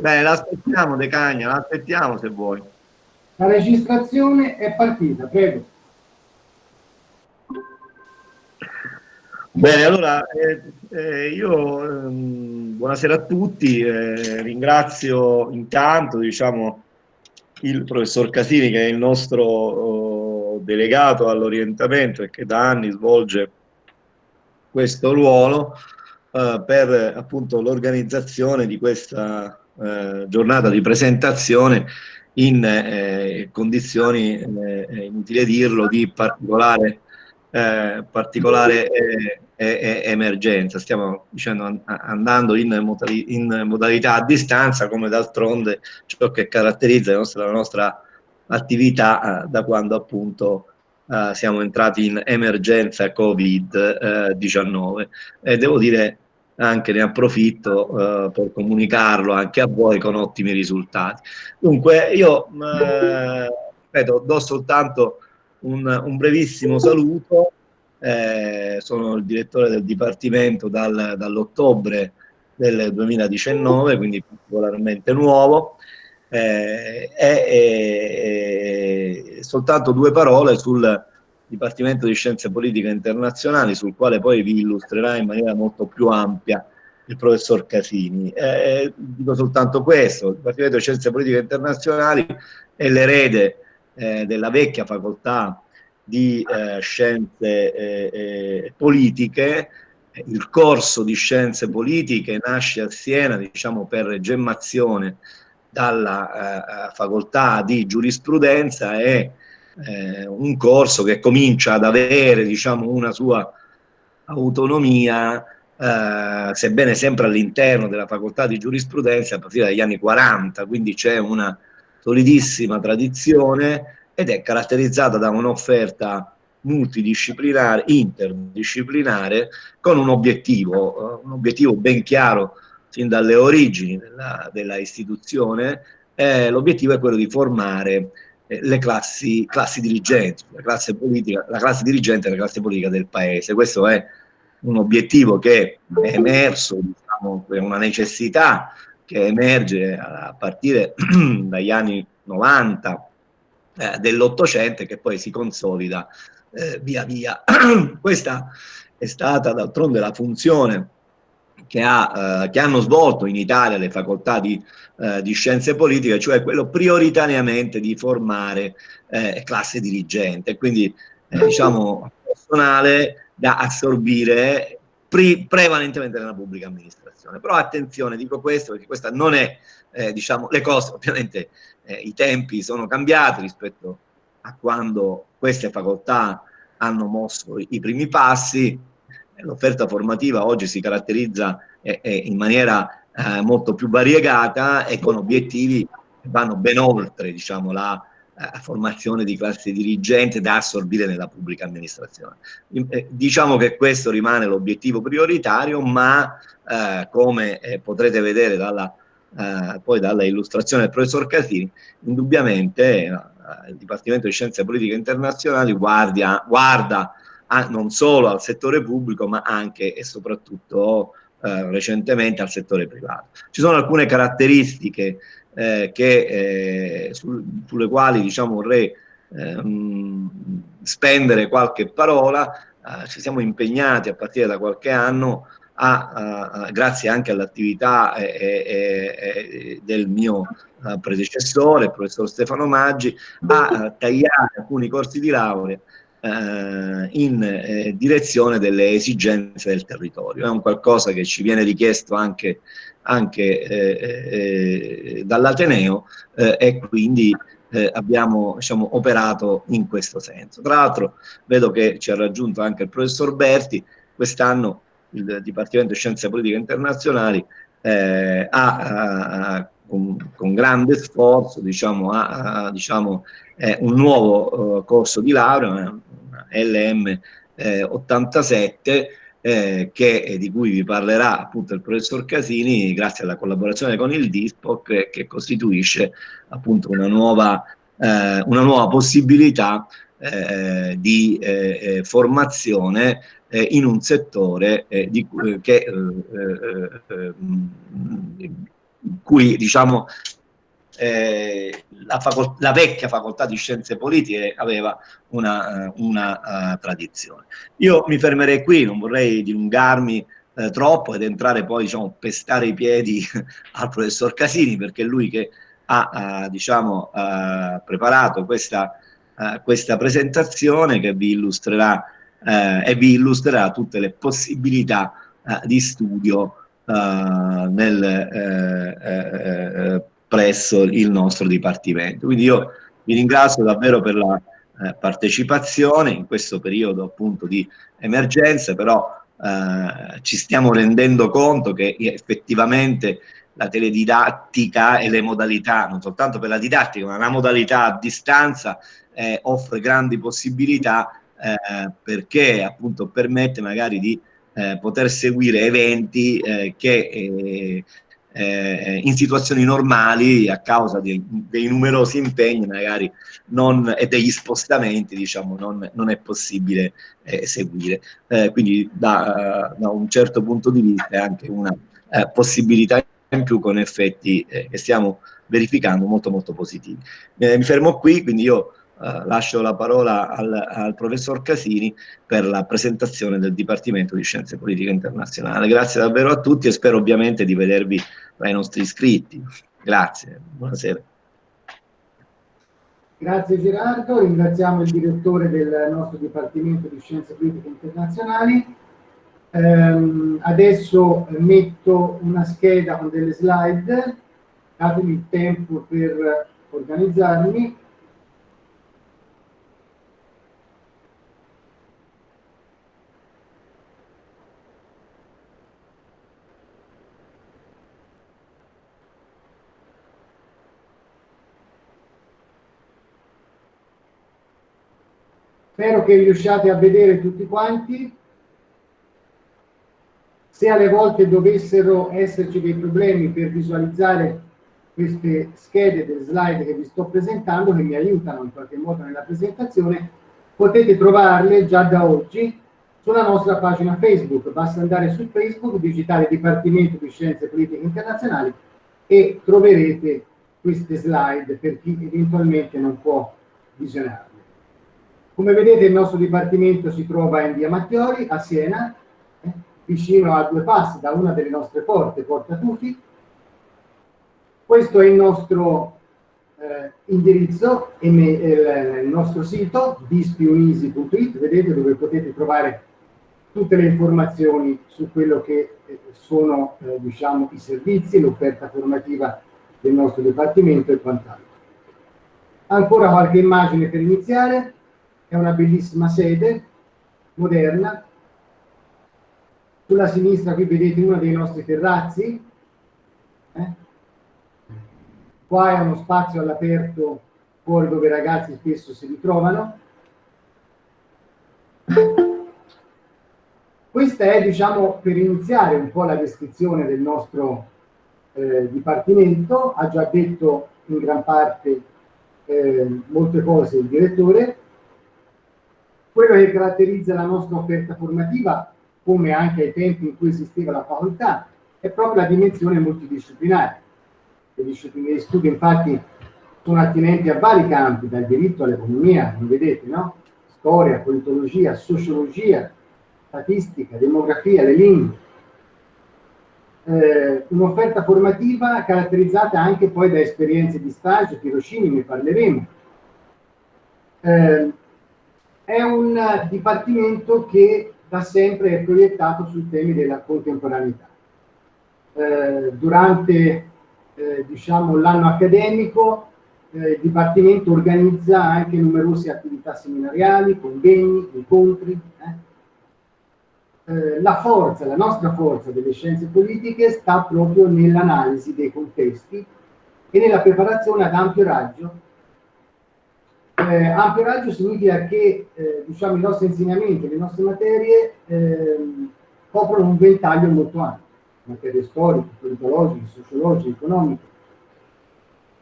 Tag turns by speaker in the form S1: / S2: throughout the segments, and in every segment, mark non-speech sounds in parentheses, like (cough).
S1: Beh, l'aspettiamo De Cagna, l'aspettiamo se vuoi.
S2: La registrazione è partita, prego.
S1: Bene, allora eh, eh, io ehm, buonasera a tutti, eh, ringrazio intanto diciamo, il professor Casini che è il nostro oh, delegato all'orientamento e che da anni svolge questo ruolo eh, per appunto l'organizzazione di questa eh, giornata di presentazione in eh, condizioni, eh, inutile dirlo, di particolare, eh, particolare emergenza. Stiamo dicendo, andando in, modali in, modalità a distanza, come d'altronde ciò che caratterizza la nostra, la nostra attività da quando appunto siamo entrati in emergenza Covid-19 e devo dire anche ne approfitto uh, per comunicarlo anche a voi con ottimi risultati. Dunque io uh, ripeto, do soltanto un, un brevissimo saluto, eh, sono il direttore del Dipartimento dal, dall'ottobre del 2019, quindi particolarmente nuovo, eh, e, soltanto due parole sul Dipartimento di Scienze Politiche Internazionali, sul quale poi vi illustrerà in maniera molto più ampia il professor Casini. Eh, dico soltanto questo, il Dipartimento di Scienze Politiche Internazionali è l'erede eh, della vecchia facoltà di eh, Scienze eh, eh, Politiche, il corso di Scienze Politiche nasce a Siena diciamo, per gemmazione dalla eh, facoltà di giurisprudenza e eh, un corso che comincia ad avere diciamo, una sua autonomia, eh, sebbene sempre all'interno della facoltà di giurisprudenza a partire dagli anni 40, quindi c'è una solidissima tradizione ed è caratterizzata da un'offerta multidisciplinare, interdisciplinare, con un obiettivo, eh, un obiettivo ben chiaro sin dalle origini della, della istituzione, eh, l'obiettivo è quello di formare le classi, classi dirigenti, la classe, politica, la classe dirigente e la classe politica del paese. Questo è un obiettivo che è emerso, diciamo, è una necessità che emerge a partire (clears throat) dagli anni 90 eh, dell'Ottocento e che poi si consolida eh, via via. (clears throat) Questa è stata d'altronde la funzione che, ha, eh, che, hanno svolto in Italia le facoltà di, eh, di, scienze politiche, cioè quello prioritariamente di formare eh, classe dirigente, quindi eh, diciamo personale da assorbire pre prevalentemente nella pubblica amministrazione. Però attenzione, dico questo perché questa non è, eh, diciamo, le cose, ovviamente eh, i tempi sono cambiati rispetto a quando queste facoltà hanno mosso i primi passi, l'offerta formativa oggi si caratterizza eh, eh, in maniera eh, molto più variegata e con obiettivi che vanno ben oltre diciamo, la eh, formazione di classe dirigente da assorbire nella pubblica amministrazione. Eh, diciamo che questo rimane l'obiettivo prioritario, ma eh, come potrete vedere dalla, poi dalla illustrazione del professor Casini, indubbiamente il Dipartimento di Scienze Politiche Internazionali guardia, guarda a, non solo al settore pubblico ma anche e soprattutto eh, recentemente al settore privato. Ci sono alcune caratteristiche eh, che, eh, sul, sulle quali diciamo, vorrei ehm, spendere qualche parola, eh, ci siamo impegnati a partire da qualche anno a, a, grazie anche all'attività eh, del mio eh, predecessore, il professor Stefano Maggi, a tagliare alcuni corsi di laurea eh, in eh, direzione delle esigenze del territorio. È un qualcosa che ci viene richiesto anche, anche eh, dall'Ateneo e quindi abbiamo diciamo, operato in questo senso. Tra l'altro vedo che ci ha raggiunto anche il professor Berti, quest'anno il Dipartimento di Scienze Politiche Internazionali eh, ha, ha con, con, grande sforzo diciamo, ha, ha diciamo, eh, un nuovo corso di laurea, LM eh, 87 eh, che, di cui vi parlerà appunto il professor Casini grazie alla collaborazione con il DISPOC eh, che costituisce appunto una nuova, eh, una nuova possibilità eh, di eh, formazione in un settore di, che cui diciamo eh, la, la, vecchia facoltà di scienze politiche aveva una, eh, una uh, tradizione. Io mi fermerei qui, non vorrei dilungarmi eh, troppo ed entrare poi, diciamo, pestare i piedi (laughs) al professor Casini, perché è lui che ha, uh, diciamo, uh, preparato questa, questa, presentazione che vi illustrerà e vi illustrerà tutte le possibilità di studio nel presso il nostro Dipartimento. Quindi io vi ringrazio davvero per la eh, partecipazione in questo periodo appunto di emergenza, però eh, ci stiamo rendendo conto che effettivamente la teledidattica e le modalità, non soltanto per la didattica, ma la modalità a distanza eh, offre grandi possibilità eh, perché appunto permette magari di eh, poter seguire eventi eh, che eh, eh, in situazioni normali a causa di, dei numerosi impegni magari non, e degli spostamenti diciamo non, non è possibile eh, seguire. Eh, quindi da, da, un certo punto di vista è anche una eh, possibilità in più con effetti eh, che stiamo verificando molto molto positivi. Eh, mi fermo qui quindi io Uh, lascio la parola al, al, professor Casini per la presentazione del Dipartimento di Scienze Politiche Internazionali. Grazie davvero a tutti e spero ovviamente di vedervi tra i nostri iscritti. Grazie, buonasera.
S2: Grazie Gerardo, ringraziamo il direttore del nostro Dipartimento di Scienze Politiche Internazionali. Um, adesso metto una scheda con delle slide, datemi il tempo per organizzarmi. Spero che riusciate a vedere tutti quanti. Se alle volte dovessero esserci dei problemi per visualizzare queste schede del slide che vi sto presentando, che mi aiutano in qualche modo nella presentazione, potete trovarle già da oggi sulla nostra pagina Facebook. Basta andare su Facebook, digitare Dipartimento di Scienze Politiche Internazionali e troverete queste slide per chi eventualmente non può visionarle. Come vedete il nostro dipartimento si trova in via Mattiori, a Siena, eh, vicino a due passi da una delle nostre porte, Porta Tufi. Questo è il nostro eh, indirizzo, il, il, nostro sito, dispiunisi.it, vedete dove potete trovare tutte le informazioni su quello che eh, sono eh, diciamo, i servizi, l'offerta formativa del nostro dipartimento e quant'altro. Ancora qualche immagine per iniziare è una bellissima sede, moderna. Sulla sinistra qui vedete uno dei nostri terrazzi. Eh? Qua è uno spazio all'aperto fuori dove i ragazzi spesso si ritrovano. Questa è, diciamo, per iniziare un po' la descrizione del nostro eh, dipartimento. Ha già detto in gran parte eh, molte cose il direttore quello che caratterizza la nostra offerta formativa, come anche ai tempi in cui esisteva la facoltà, è proprio la dimensione multidisciplinare. Le discipline di studio infatti sono attinenti a vari campi, dal diritto all'economia, come vedete, no? Storia, politologia, sociologia, statistica, demografia, le lingue. Eh, Un'offerta formativa caratterizzata anche poi da esperienze di stage, tirocini, ne parleremo. Eh, è un dipartimento che da sempre è proiettato sui temi della contemporaneità. Eh, durante eh, diciamo, l'anno accademico eh, il Dipartimento organizza anche numerose attività seminariali, convegni, incontri. Eh. Eh, la forza, la nostra forza delle scienze politiche sta proprio nell'analisi dei contesti e nella preparazione ad ampio raggio eh, ampio raggio significa che eh, diciamo, i nostri insegnamenti, le nostre materie eh, coprono un ventaglio molto ampio, materie storiche, politologiche, sociologiche, economiche,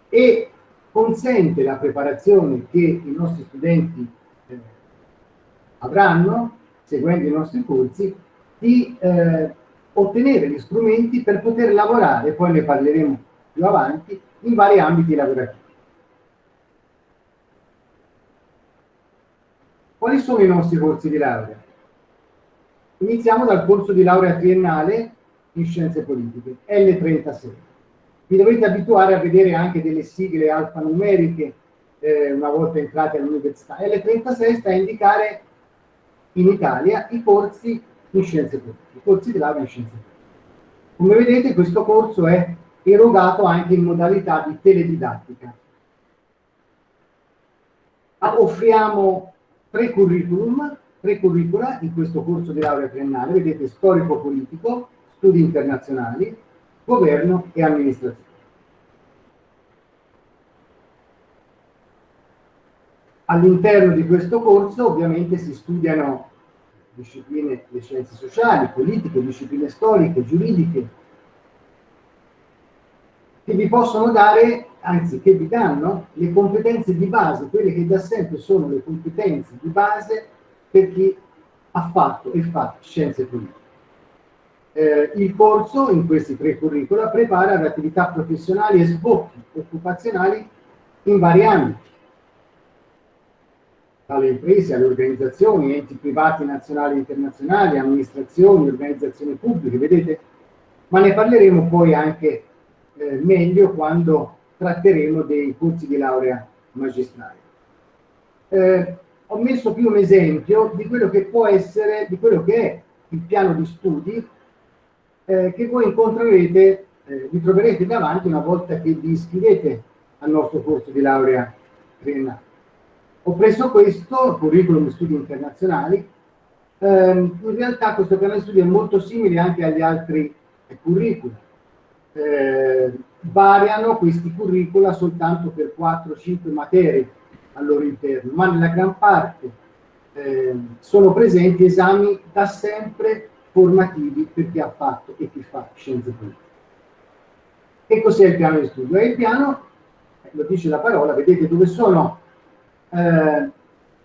S2: e consente la preparazione che i nostri studenti eh, avranno, seguendo i nostri corsi, di eh, ottenere gli strumenti per poter lavorare, poi ne parleremo più avanti in vari ambiti lavorativi. Quali sono i nostri corsi di laurea? Iniziamo dal corso di laurea triennale in scienze politiche, L36. Vi dovete abituare a vedere anche delle sigle alfanumeriche eh, una volta entrati all'università. L36 sta a indicare in Italia i corsi in scienze politiche, i corsi di laurea in scienze politiche. Come vedete questo corso è erogato anche in modalità di teledidattica. Offriamo tre curriculum, tre curricula in questo corso di laurea triennale, vedete storico-politico, studi internazionali, governo e amministrazione. All'interno di questo corso ovviamente si studiano discipline le scienze sociali, politiche, discipline storiche, giuridiche, che vi possono dare, anzi che vi danno, le competenze di base, quelle che da sempre sono le competenze di base per chi ha fatto e fa scienze politiche. Eh, il corso in questi tre curricula prepara le attività professionali e sbocchi occupazionali in vari ambiti dalle imprese alle organizzazioni, enti privati nazionali e internazionali, amministrazioni, organizzazioni pubbliche, vedete? Ma ne parleremo poi anche eh, meglio quando tratteremo dei corsi di laurea magistrale. Eh, ho messo qui un esempio di quello che può essere, di quello che è il piano di studi eh, che voi incontrerete, eh, vi troverete davanti una volta che vi iscrivete al nostro corso di laurea triennale. Ho preso questo, curriculum studi internazionali, ehm, in realtà questo piano di studio è molto simile anche agli altri curricula. Eh, variano questi curricula soltanto per 4-5 materie al loro interno, ma nella gran parte eh, sono presenti esami da sempre formativi per chi ha fatto e chi fa scienze politiche. E cos'è il piano di studio? È il piano, lo dice la parola, vedete dove sono eh,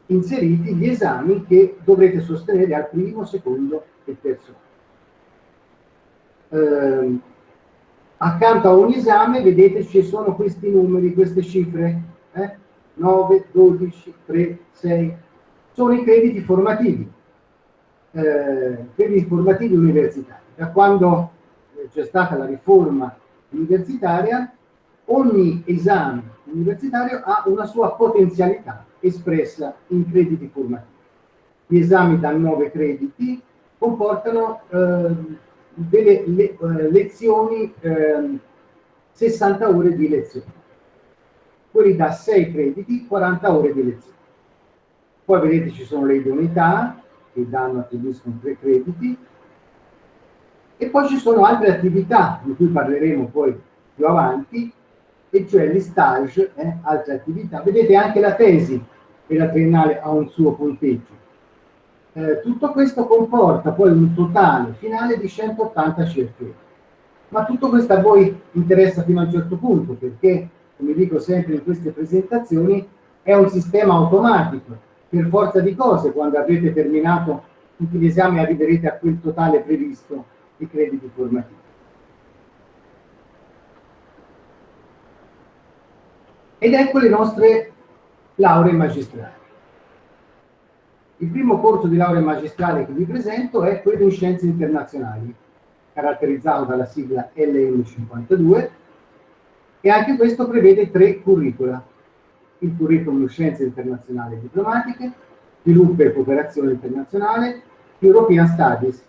S2: inseriti gli esami che dovrete sostenere al primo, secondo e terzo eh, accanto a ogni esame vedete ci sono questi numeri, queste cifre eh? 9, 12, 3, 6 sono i crediti formativi eh, crediti formativi universitari da quando c'è stata la riforma universitaria ogni esame universitario ha una sua potenzialità espressa in crediti formativi. Gli esami da 9 crediti comportano eh, delle le, eh, lezioni, eh, 60 ore di lezione. Quelli da 6 crediti, 40 ore di lezione. Poi vedete ci sono le idoneità che danno, attribuiscono 3 crediti, e poi ci sono altre attività di cui parleremo poi più avanti, e cioè gli stage, eh, altre attività. Vedete anche la tesi e la triennale ha un suo punteggio. Eh, tutto questo comporta poi un totale finale di 180 CFE. Ma tutto questo a voi interessa fino a un certo punto, perché, come dico sempre in queste presentazioni, è un sistema automatico. Per forza di cose, quando avrete terminato tutti gli esami, arriverete a quel totale previsto di crediti formativi. ed ecco le nostre lauree magistrali. Il primo corso di laurea magistrale che vi presento è quello in scienze internazionali, caratterizzato dalla sigla LM52, e anche questo prevede tre curricula. Il curriculum Scienze internazionali e diplomatiche, Sviluppo e cooperazione internazionale, European Studies,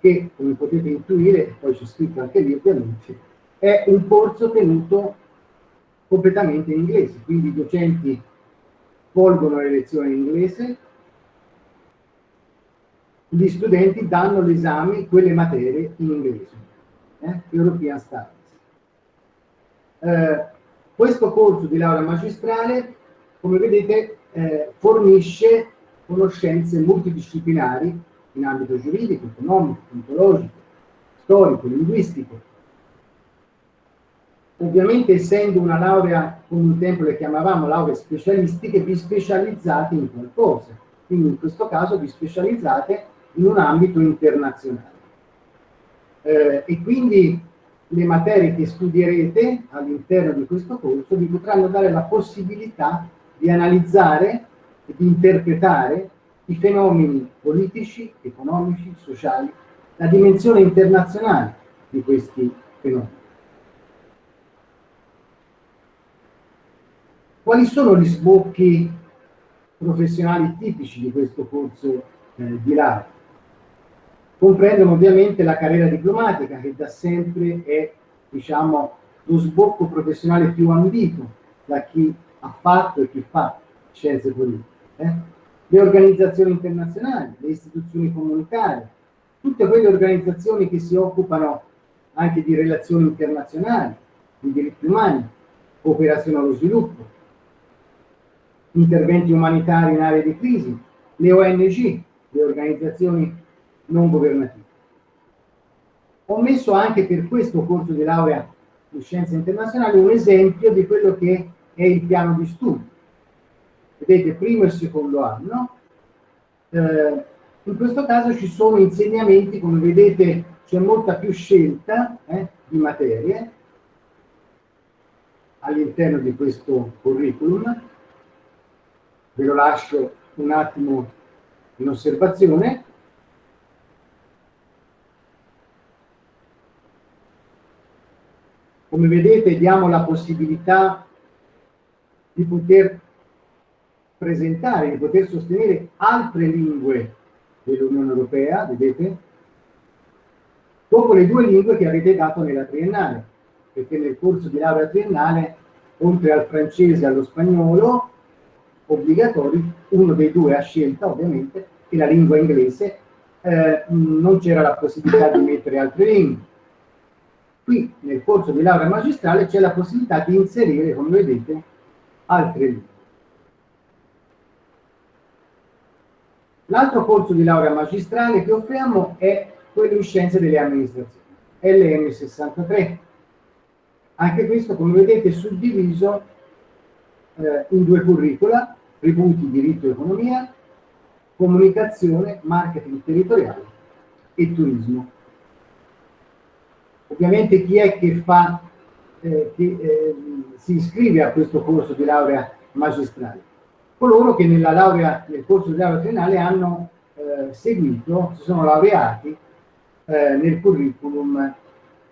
S2: che come potete intuire, e poi c'è scritto anche lì ovviamente, è un corso tenuto completamente in inglese, quindi i docenti volgono le lezioni in inglese, gli studenti danno l'esame, quelle materie in inglese, eh? European Studies. Eh, questo corso di laurea magistrale, come vedete, eh, fornisce conoscenze multidisciplinari in ambito giuridico, economico, ontologico, storico, linguistico, Ovviamente essendo una laurea, come un tempo le chiamavamo lauree specialistiche, vi specializzate in qualcosa. Quindi in questo caso vi specializzate in un ambito internazionale. Eh, e quindi le materie che studierete all'interno di questo corso vi potranno dare la possibilità di analizzare e di interpretare i fenomeni politici, economici, sociali, la dimensione internazionale di questi fenomeni. Quali sono gli sbocchi professionali tipici di questo corso eh, di laurea? Comprendono ovviamente la carriera diplomatica che da sempre è diciamo, lo sbocco professionale più ambito da chi ha fatto e chi fa scienze politiche. Eh? Le organizzazioni internazionali, le istituzioni comunitarie, tutte quelle organizzazioni che si occupano anche di relazioni internazionali, di diritti umani, cooperazione allo sviluppo, interventi umanitari in aree di crisi, le ONG, le organizzazioni non governative. Ho messo anche per questo corso di laurea in scienze internazionali un esempio di quello che è il piano di studio. Vedete, primo e secondo anno. Eh, in questo caso ci sono insegnamenti, come vedete c'è molta più scelta eh, di materie all'interno di questo curriculum ve lo lascio un attimo in osservazione. Come vedete diamo la possibilità di poter presentare, di poter sostenere altre lingue dell'Unione Europea, vedete? Dopo le due lingue che avete dato nella triennale, perché nel corso di laurea triennale, oltre al francese e allo spagnolo, obbligatori, uno dei due a scelta ovviamente, e la lingua inglese, eh, non c'era la possibilità di mettere altre lingue. Qui nel corso di laurea magistrale c'è la possibilità di inserire, come vedete, altre lingue. L'altro corso di laurea magistrale che offriamo è quello in scienze delle amministrazioni, LM63. Anche questo, come vedete, è suddiviso eh, in due curricula, tributi, diritto e economia, comunicazione, marketing territoriale e turismo. Ovviamente chi è che, fa, eh, che eh, si iscrive a questo corso di laurea magistrale? Coloro che nella laurea, nel corso di laurea triennale hanno eh, seguito, si sono laureati eh, nel curriculum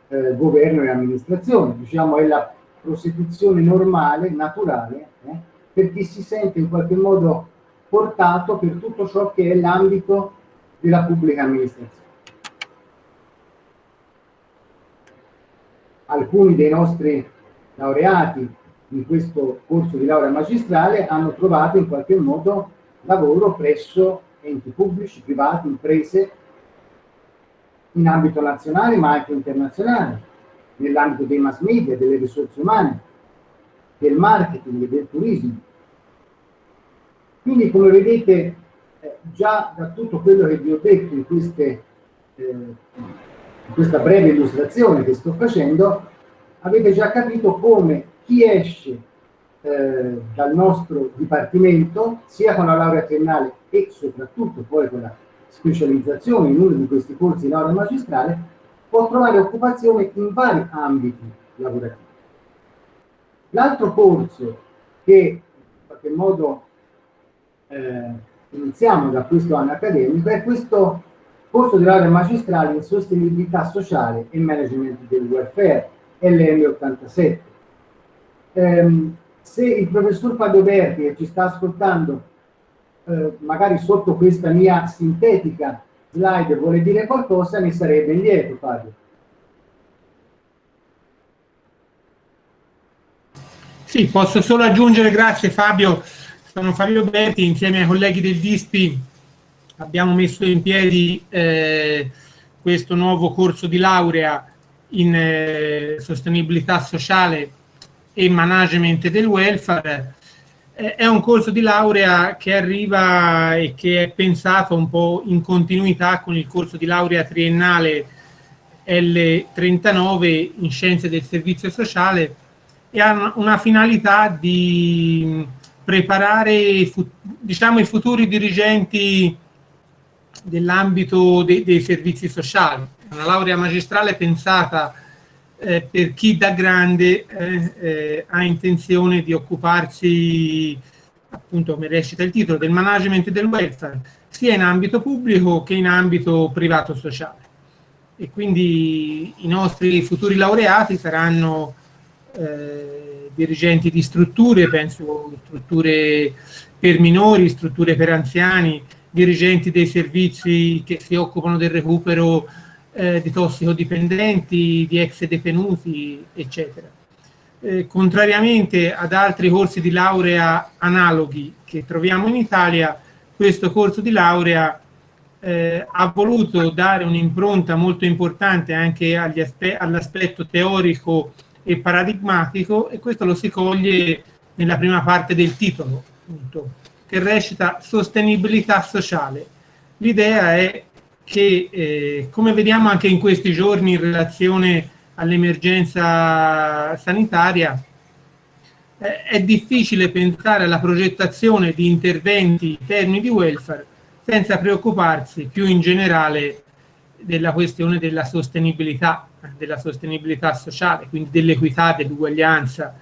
S2: eh, governo e amministrazione, diciamo è la prosecuzione normale, naturale, eh, per chi si sente in qualche modo portato per tutto ciò che è l'ambito della pubblica amministrazione. Alcuni dei nostri laureati in questo corso di laurea magistrale hanno trovato in qualche modo lavoro presso enti pubblici, privati, imprese, in ambito nazionale ma anche internazionale nell'ambito dei mass media, delle risorse umane, del marketing e del turismo. Quindi come vedete eh, già da tutto quello che vi ho detto in, queste, eh, questa breve illustrazione che sto facendo, avete già capito come chi esce eh, dal nostro dipartimento, sia con la laurea triennale e soprattutto poi con la specializzazione in uno di questi corsi di laurea magistrale, può trovare occupazione in vari ambiti lavorativi. L'altro corso che in qualche modo eh, iniziamo da questo anno accademico è questo corso di laurea magistrale in sostenibilità sociale e management del welfare, LM87. Eh, se il professor Padoberti che ci sta ascoltando, eh, magari sotto questa mia sintetica slide vuole dire qualcosa, ne sarebbe lieto, Fabio.
S3: Sì, posso solo aggiungere, grazie Fabio, sono Fabio Berti, insieme ai colleghi del DISPI abbiamo messo in piedi eh, questo nuovo corso di laurea in eh, sostenibilità sociale e management del welfare. È un corso di laurea che arriva e che è pensato un po' in continuità con il corso di laurea triennale L39 in scienze del servizio sociale e ha una finalità di preparare diciamo, i futuri dirigenti dell'ambito de dei servizi sociali. Una laurea magistrale pensata eh, per chi da grande eh, eh, ha intenzione di occuparsi, appunto come recita il titolo, del management del welfare, sia in ambito pubblico che in ambito privato sociale. E quindi i nostri futuri laureati saranno eh, dirigenti di strutture, penso strutture per minori, strutture per anziani, dirigenti dei servizi che si occupano del recupero eh, di tossicodipendenti, di ex detenuti, eccetera. Eh, contrariamente ad altri corsi di laurea analoghi che troviamo in Italia, questo corso di laurea eh, ha voluto dare un'impronta molto importante anche all'aspetto teorico e paradigmatico e questo lo si coglie nella prima parte del titolo, appunto, che recita sostenibilità sociale. L'idea è che, eh, come vediamo anche in questi giorni in relazione all'emergenza sanitaria, eh, è difficile pensare alla progettazione di interventi in termini di welfare senza preoccuparsi più in generale della questione della sostenibilità, della sostenibilità sociale, quindi dell'equità, dell'uguaglianza,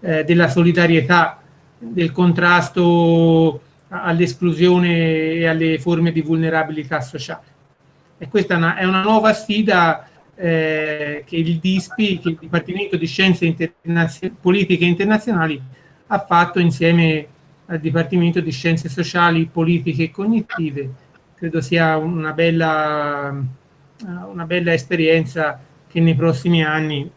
S3: eh, della solidarietà, del contrasto all'esclusione e alle forme di vulnerabilità sociale. E questa è una, è una nuova sfida eh, che il DISPI, che il Dipartimento di Scienze Internazio Politiche Internazionali, ha fatto insieme al Dipartimento di Scienze Sociali, Politiche e Cognitive. Credo sia una bella, una bella esperienza che nei prossimi anni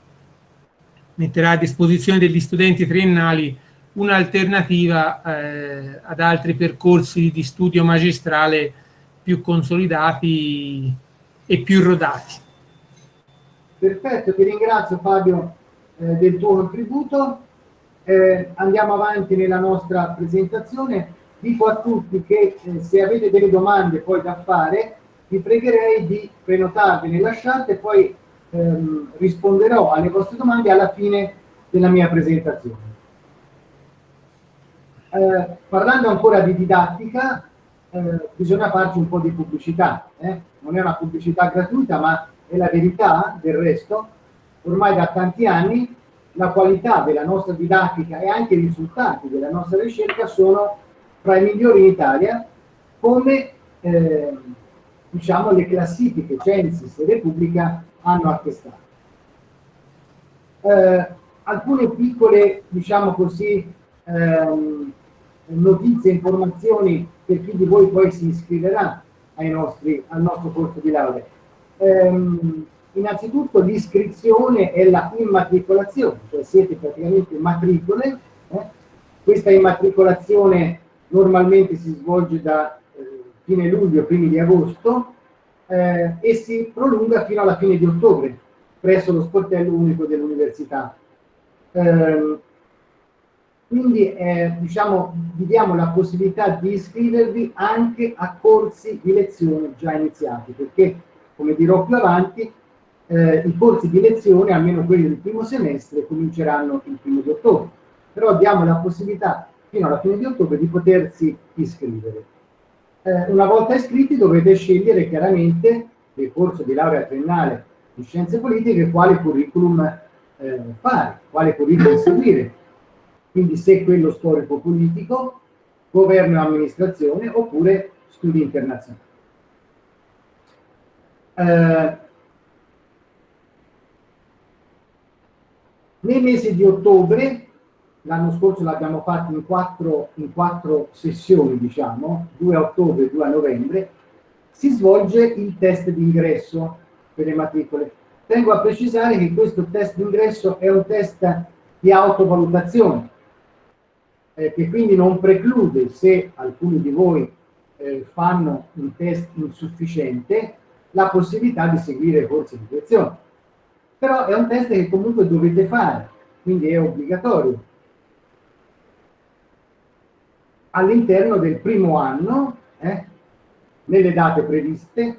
S3: metterà a disposizione degli studenti triennali un'alternativa eh, ad altri percorsi di studio magistrale più consolidati e più rodati.
S2: Perfetto, ti ringrazio Fabio eh, del tuo contributo. Eh, andiamo avanti nella nostra presentazione. Dico a tutti che eh, se avete delle domande poi da fare, vi pregherei di prenotarvele, lasciate e poi ehm, risponderò alle vostre domande alla fine della mia presentazione. Eh, parlando ancora di didattica, eh, bisogna farci un po' di pubblicità. Eh? Non è una pubblicità gratuita, ma è la verità del resto. Ormai da tanti anni la qualità della nostra didattica e anche i risultati della nostra ricerca sono tra i migliori in Italia, come eh, diciamo, le classifiche Censis e Repubblica hanno attestato. Eh, alcune piccole, diciamo così, ehm, notizie, informazioni per chi di voi poi si iscriverà nostri, al nostro corso di laurea. Ehm, innanzitutto l'iscrizione e la immatricolazione, cioè siete praticamente matricole. Eh? Questa immatricolazione normalmente si svolge da eh, fine luglio, primi di agosto eh, e si prolunga fino alla fine di ottobre presso lo sportello unico dell'università. Quindi eh, diciamo, vi diamo la possibilità di iscrivervi anche a corsi di lezione già iniziati, perché come dirò più avanti, eh, i corsi di lezione, almeno quelli del primo semestre, cominceranno il primo di ottobre. Però diamo la possibilità fino alla fine di ottobre di potersi iscrivere. Eh, una volta iscritti dovete scegliere chiaramente nel corso di laurea triennale di scienze politiche quale curriculum eh, fare, quale curriculum seguire quindi se quello storico-politico, governo e amministrazione oppure studi internazionali. Eh, nei mesi di ottobre, l'anno scorso l'abbiamo fatto in quattro, in quattro sessioni, diciamo, 2 a ottobre e 2 a novembre, si svolge il test d'ingresso per le matricole. Tengo a precisare che questo test d'ingresso è un test di autovalutazione, eh, che quindi non preclude se alcuni di voi eh, fanno un test insufficiente la possibilità di seguire corsi di lezione. Però è un test che comunque dovete fare, quindi è obbligatorio. All'interno del primo anno, eh, nelle date previste,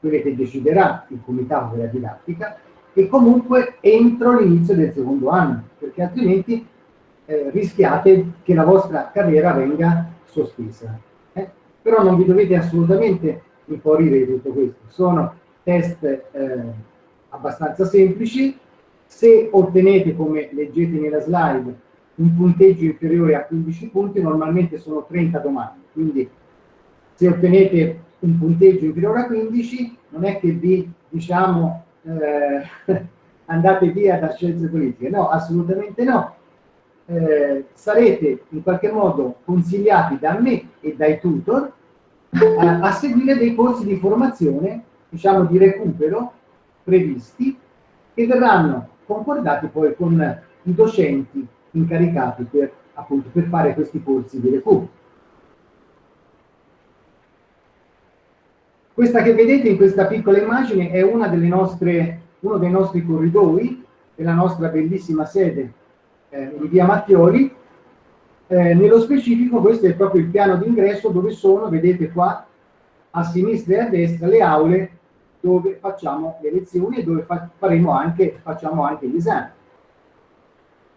S2: quelle che deciderà il comitato della didattica, e comunque entro l'inizio del secondo anno, perché altrimenti eh, rischiate che la vostra carriera venga sospesa. Eh? Però non vi dovete assolutamente impaurire di tutto questo. Sono test eh, abbastanza semplici, Se ottenete, come leggete nella slide, un punteggio inferiore a 15 punti, normalmente sono 30 domande. Quindi se ottenete un punteggio inferiore a 15, non è che vi, diciamo, eh, (laughs) andate via da scienze politiche. No, assolutamente no. Eh, sarete in qualche modo consigliati da me e dai tutor eh, a seguire dei corsi di formazione, diciamo di recupero previsti, che verranno concordati poi con i docenti incaricati per, appunto, per fare questi corsi di recupero. Questa che vedete in questa piccola immagine è nostre, uno dei nostri corridoi della nostra bellissima sede eh, in via Mattioli. Eh, nello specifico questo è proprio il piano d'ingresso dove sono, vedete qua, a sinistra e a destra, le aule dove facciamo le lezioni e dove fa faremo anche, facciamo anche gli esami.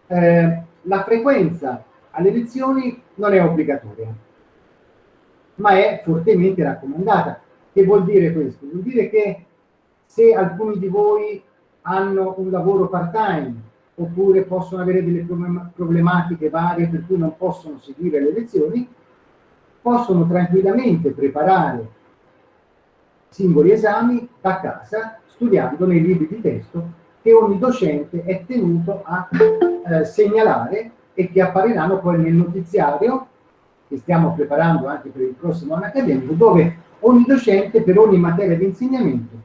S2: Eh, la frequenza alle lezioni non è obbligatoria, ma è fortemente raccomandata. Che vuol dire questo? Vuol dire che se alcuni di voi hanno un lavoro part-time oppure possono avere delle problematiche varie per cui non possono seguire le lezioni, possono tranquillamente preparare singoli esami da casa studiando nei libri di testo che ogni docente è tenuto a eh, segnalare e che appariranno poi nel notiziario che stiamo preparando anche per il prossimo anno accademico, dove ogni docente per ogni materia di insegnamento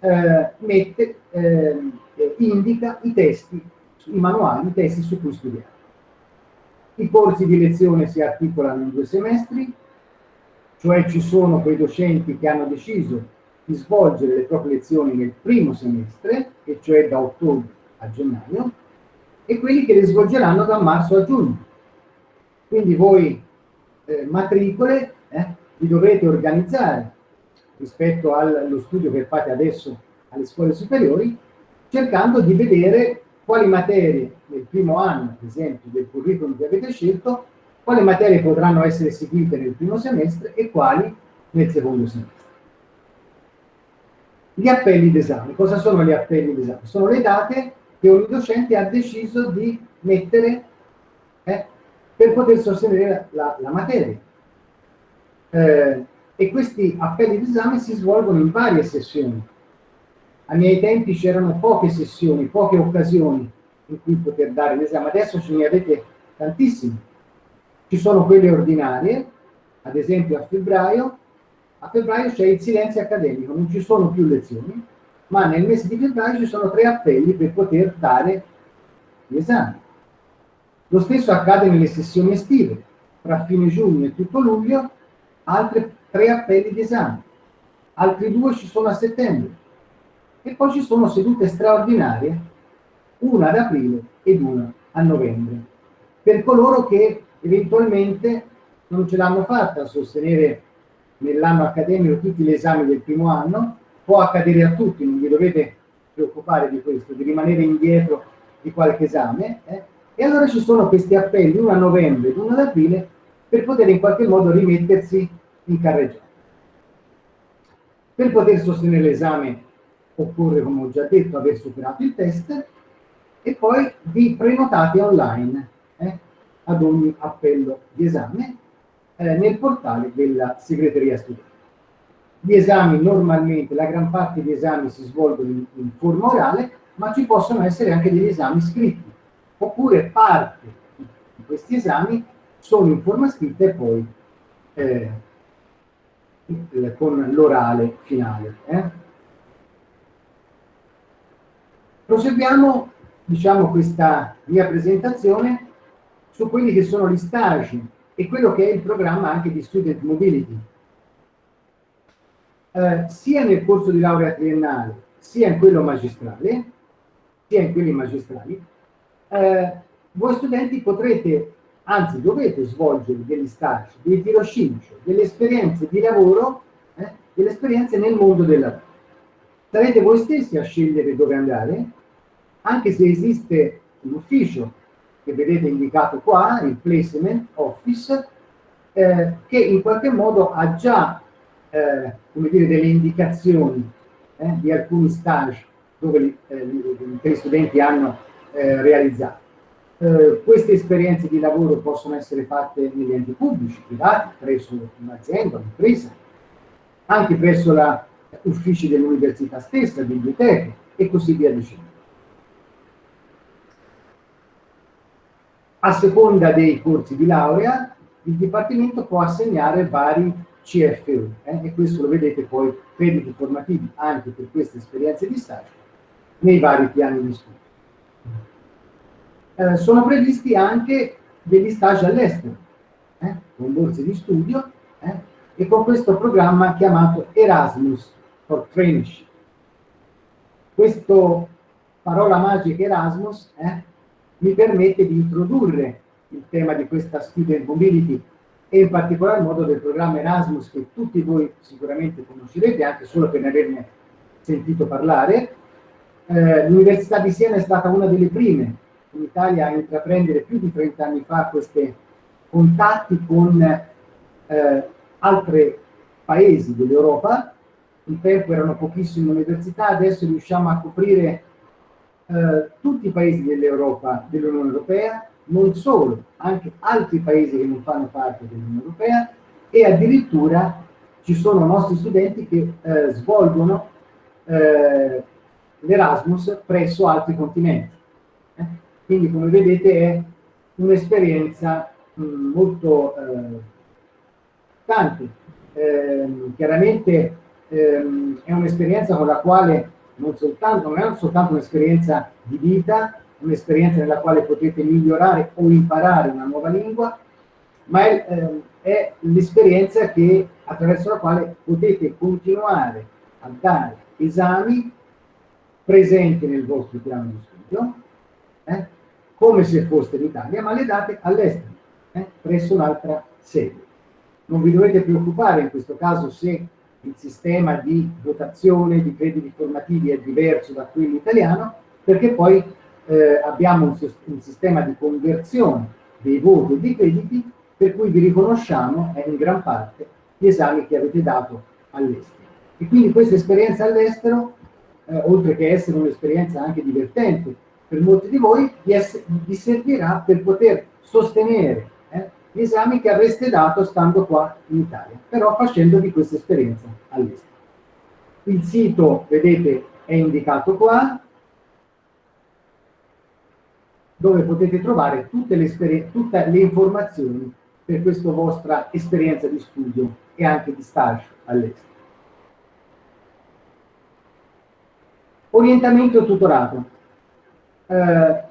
S2: eh, mette, eh, indica i testi, i manuali, i testi su cui studiare. I corsi di lezione si articolano in due semestri, cioè ci sono quei docenti che hanno deciso di svolgere le proprie lezioni nel primo semestre, e cioè da ottobre a gennaio, e quelli che le svolgeranno da marzo a giugno. Quindi voi eh, matricole eh, vi dovete organizzare rispetto allo studio che fate adesso alle scuole superiori, cercando di vedere quali materie nel primo anno, ad esempio, del curriculum che avete scelto, quali materie potranno essere seguite nel primo semestre e quali nel secondo semestre. Gli appelli d'esame. Cosa sono gli appelli d'esame? Sono le date che ogni docente ha deciso di mettere eh, per poter sostenere la, la materia. Eh, e questi appelli d'esame si svolgono in varie sessioni. Ai miei tempi c'erano poche sessioni, poche occasioni in cui poter dare l'esame, adesso ce ne avete tantissime ci sono quelle ordinarie, ad esempio a febbraio, a febbraio c'è il silenzio accademico, non ci sono più lezioni, ma nel mese di febbraio ci sono tre appelli per poter dare gli esami. Lo stesso accade nelle sessioni estive, tra fine giugno e tutto luglio, altri tre appelli di esame, altri due ci sono a settembre, e poi ci sono sedute straordinarie, una ad aprile ed una a novembre, per coloro che eventualmente non ce l'hanno fatta a sostenere nell'anno accademico tutti gli esami del primo anno, può accadere a tutti, non vi dovete preoccupare di questo, di rimanere indietro di qualche esame, eh? e allora ci sono questi appelli, uno a novembre ed uno ad aprile, per poter in qualche modo rimettersi in carreggiata. Per poter sostenere l'esame occorre, come ho già detto, aver superato il test e poi vi prenotate online. Eh? ad ogni appello di esame eh, nel portale della segreteria studente. Gli esami normalmente, la gran parte degli esami si svolgono in, in forma orale, ma ci possono essere anche degli esami scritti, oppure parte di questi esami sono in forma scritta e poi eh, con l'orale finale. Eh. Proseguiamo, diciamo, questa mia presentazione su quelli che sono gli stage e quello che è il programma anche di Student Mobility. Eh, sia nel corso di laurea triennale, sia in quello magistrale, sia in quelli magistrali, eh, voi studenti potrete, anzi dovete svolgere degli stage, dei tirocinio, delle esperienze di lavoro, eh, delle esperienze nel mondo del lavoro. Sarete voi stessi a scegliere dove andare, anche se esiste un ufficio che vedete indicato qua, il placement office, eh, che in qualche modo ha già eh, come dire, delle indicazioni eh, di alcuni stage dove eh, gli studenti hanno eh, realizzato. Eh, queste esperienze di lavoro possono essere fatte negli enti pubblici, privati, presso un'azienda, un'impresa, anche presso gli uffici dell'università stessa, biblioteche e così via dicendo. A seconda dei corsi di laurea, il Dipartimento può assegnare vari CFU eh, e questo lo vedete poi crediti formativi anche per queste esperienze di stage nei vari piani di studio. Eh, sono previsti anche degli stage all'estero, eh, con borse di studio eh, e con questo programma chiamato Erasmus for Traineeship. Questo parola magica Erasmus eh, mi permette di introdurre il tema di questa student mobility e in particolar modo del programma Erasmus che tutti voi sicuramente conoscerete anche solo per ne averne sentito parlare. Eh, L'Università di Siena è stata una delle prime in Italia a intraprendere più di 30 anni fa questi contatti con eh, altri paesi dell'Europa. Un tempo erano pochissime università, adesso riusciamo a coprire eh, tutti i paesi dell'Europa, dell'Unione Europea, non solo, anche altri paesi che non fanno parte dell'Unione Europea e addirittura ci sono nostri studenti che eh, svolgono eh, l'Erasmus presso altri continenti. Eh? Quindi come vedete è un'esperienza molto eh, tante. Ehm, chiaramente ehm, è un'esperienza con la quale non, soltanto, non è soltanto un'esperienza di vita, un'esperienza nella quale potete migliorare o imparare una nuova lingua, ma è, eh, è l'esperienza attraverso la quale potete continuare a dare esami presenti nel vostro piano di studio, eh, come se foste in Italia, ma le date all'estero, eh, presso un'altra sede. Non vi dovete preoccupare in questo caso se il sistema di votazione di crediti formativi è diverso da quello italiano, perché poi eh, abbiamo un, un, sistema di conversione dei voti e dei crediti per cui vi riconosciamo eh, in gran parte gli esami che avete dato all'estero. E quindi questa esperienza all'estero, eh, oltre che essere un'esperienza anche divertente per molti di voi, vi, vi servirà per poter sostenere gli esami che avreste dato stando qua in Italia, però facendovi questa esperienza all'estero. Il sito, vedete, è indicato qua, dove potete trovare tutte le, tutte le informazioni per questa vostra esperienza di studio e anche di stage all'estero. Orientamento tutorato. Eh,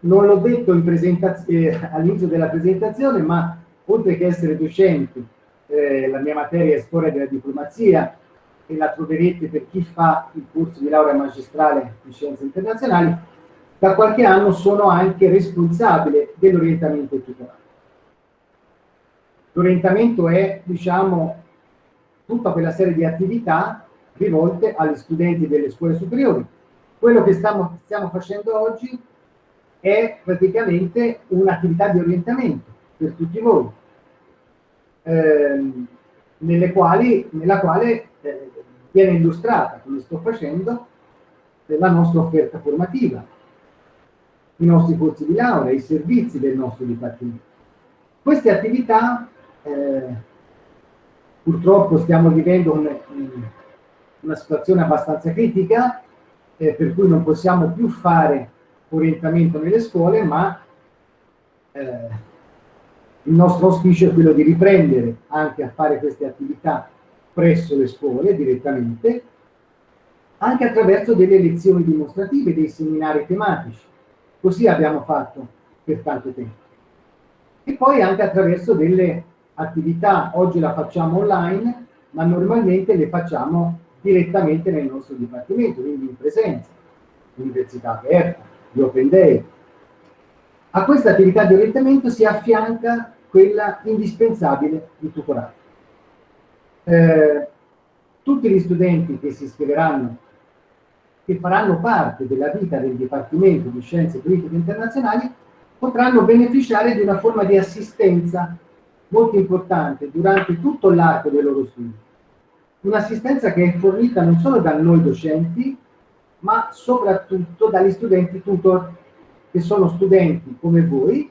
S2: non l'ho detto eh, all'inizio della presentazione, ma oltre che essere docente, eh, la mia materia è storia della diplomazia e la troverete per chi fa il corso di laurea magistrale in scienze internazionali, da qualche anno sono anche responsabile dell'orientamento e tutorato. L'orientamento è, diciamo, tutta quella serie di attività rivolte agli studenti delle scuole superiori. Quello che stiamo, stiamo facendo oggi è praticamente un'attività di orientamento per tutti voi, ehm, quali, nella quale eh, viene illustrata, come sto facendo, la nostra offerta formativa, i nostri corsi di laurea, i servizi del nostro Dipartimento. Queste attività, eh, purtroppo stiamo vivendo un, una situazione abbastanza critica, eh, per cui non possiamo più fare orientamento nelle scuole, ma eh, il nostro auspicio è quello di riprendere anche a fare queste attività presso le scuole direttamente, anche attraverso delle lezioni dimostrative, dei seminari tematici. Così abbiamo fatto per tanto tempo. E poi anche attraverso delle attività, oggi la facciamo online, ma normalmente le facciamo direttamente nel nostro dipartimento, quindi in presenza, università aperta, di Open Day. A questa attività di orientamento si affianca quella indispensabile di tutorato. Eh, tutti gli studenti che si iscriveranno che faranno parte della vita del Dipartimento di Scienze Politiche Internazionali potranno beneficiare di una forma di assistenza molto importante durante tutto l'arco dei loro studi. Un'assistenza che è fornita non solo da noi docenti, ma soprattutto dagli studenti tutor, che sono studenti come voi,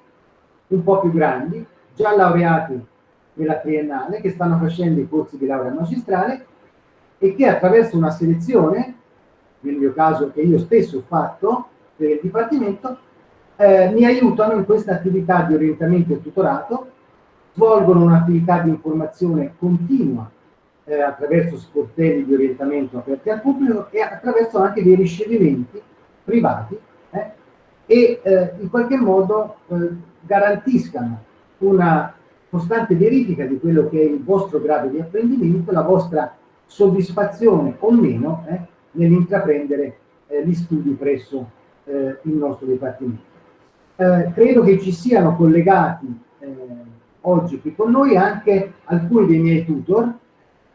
S2: un po' più grandi, già laureati nella triennale, che stanno facendo i corsi di laurea magistrale e che attraverso una selezione, nel mio caso che io stesso ho fatto per il Dipartimento, eh, mi aiutano in questa attività di orientamento e tutorato, svolgono un'attività di informazione continua eh, attraverso sportelli di orientamento aperti al pubblico e attraverso anche dei ricevimenti privati eh, e eh, in qualche modo eh, garantiscano una costante verifica di quello che è il vostro grado di apprendimento, la vostra soddisfazione o meno eh, nell'intraprendere eh, gli studi presso il nostro Dipartimento. credo che ci siano collegati oggi qui con noi anche alcuni dei miei tutor,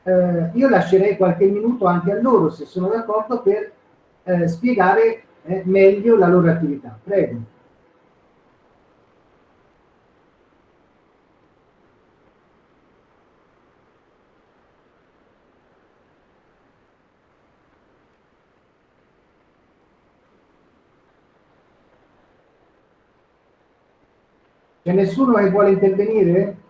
S2: eh, io lascerei qualche minuto anche a loro, se sono d'accordo, per eh, spiegare eh, meglio la loro attività. Prego. C'è nessuno che vuole intervenire?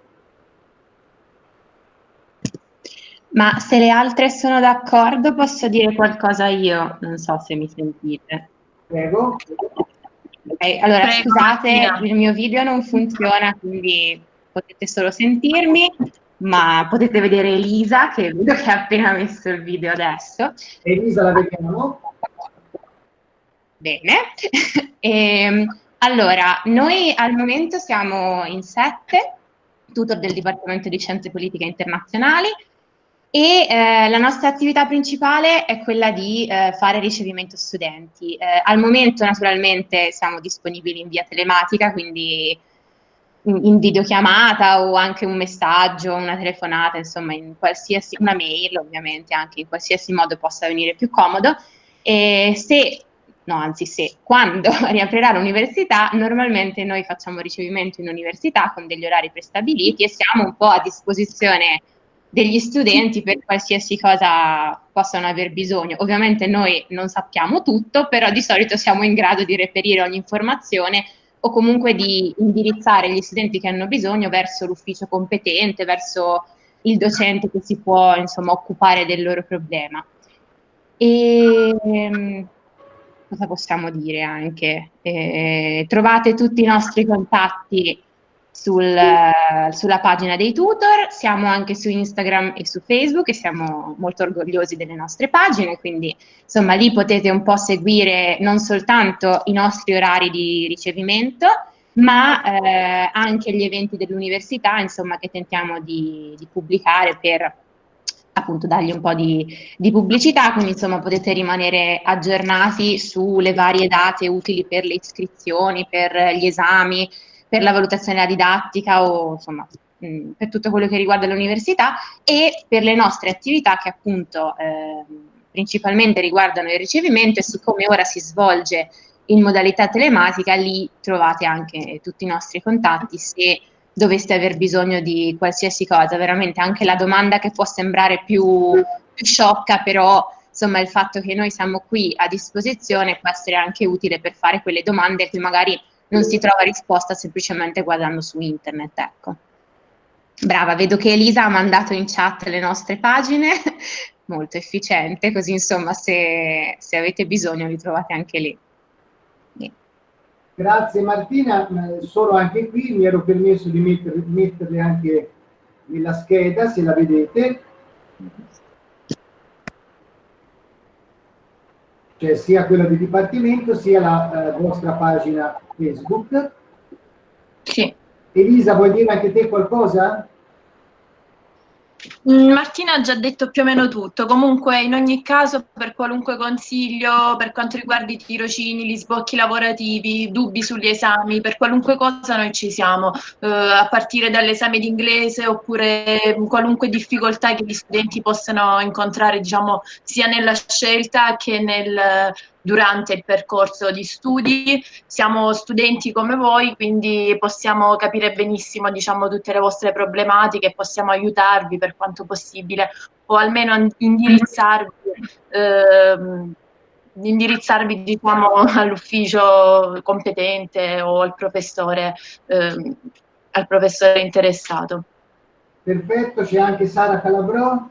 S4: Ma se le altre sono d'accordo posso dire qualcosa io, non so se mi sentite.
S2: Prego.
S4: Okay, allora Prego, scusate, Martina. il mio video non funziona, quindi potete solo sentirmi, ma potete vedere Elisa, che vedo che ha appena messo il video adesso.
S2: Elisa la vediamo.
S4: Bene. e, (laughs) ehm, allora, noi al momento siamo in sette, tutor del Dipartimento di Scienze Politiche Internazionali, e eh, la nostra attività principale è quella di eh, fare ricevimento studenti. Eh, al momento naturalmente siamo disponibili in via telematica, quindi in, in, videochiamata o anche un messaggio, una telefonata, insomma in qualsiasi, una mail ovviamente, anche in qualsiasi modo possa venire più comodo. E se, no anzi se, quando (laughs) riaprirà l'università, normalmente noi facciamo ricevimento in università con degli orari prestabiliti e siamo un po' a disposizione degli studenti per qualsiasi cosa possano aver bisogno. Ovviamente noi non sappiamo tutto, però di solito siamo in grado di reperire ogni informazione o comunque di indirizzare gli studenti che hanno bisogno verso l'ufficio competente, verso il docente che si può insomma occupare del loro problema. E ehm, cosa possiamo dire anche? Eh, trovate tutti i nostri contatti sul, sulla pagina dei tutor, siamo anche su Instagram e su Facebook e siamo molto orgogliosi delle nostre pagine, quindi insomma lì potete un po' seguire non soltanto i nostri orari di ricevimento, ma eh, anche gli eventi dell'università, insomma, che tentiamo di, di, pubblicare per appunto dargli un po' di, di, pubblicità, quindi insomma potete rimanere aggiornati sulle varie date utili per le iscrizioni, per gli esami, per la valutazione della didattica o insomma mh, per tutto quello che riguarda l'università e per le nostre attività che appunto eh, principalmente riguardano il ricevimento e siccome ora si svolge in modalità telematica lì trovate anche tutti i nostri contatti se doveste aver bisogno di qualsiasi cosa, veramente anche la domanda che può sembrare più, più sciocca però insomma il fatto che noi siamo qui a disposizione può essere anche utile per fare quelle domande che magari non si trova risposta semplicemente guardando su internet, ecco. Brava, vedo che Elisa ha mandato in chat le nostre pagine, (laughs) molto efficiente, così insomma se, se avete bisogno li trovate anche lì.
S2: Grazie Martina, solo anche qui mi ero permesso di mettere, metterle anche nella scheda, se la vedete. Cioè sia quella del Dipartimento sia la eh, vostra pagina Facebook.
S4: Sì.
S2: Elisa, vuoi dire anche te qualcosa?
S5: Mm, Martina ha già detto più o meno tutto, comunque in ogni caso per qualunque consiglio per quanto riguarda i tirocini, gli sbocchi lavorativi, dubbi sugli esami, per qualunque cosa noi ci siamo, eh, a partire dall'esame d'inglese oppure qualunque difficoltà che gli studenti possano incontrare diciamo sia nella scelta che nel durante il percorso di studi. Siamo studenti come voi, quindi possiamo capire benissimo diciamo, tutte le vostre problematiche e possiamo aiutarvi per quanto possibile o almeno indirizzarvi ehm, indirizzarvi diciamo, (laughs) all'ufficio competente o al professore, eh, al professore interessato.
S2: Perfetto, c'è anche Sara Calabrò.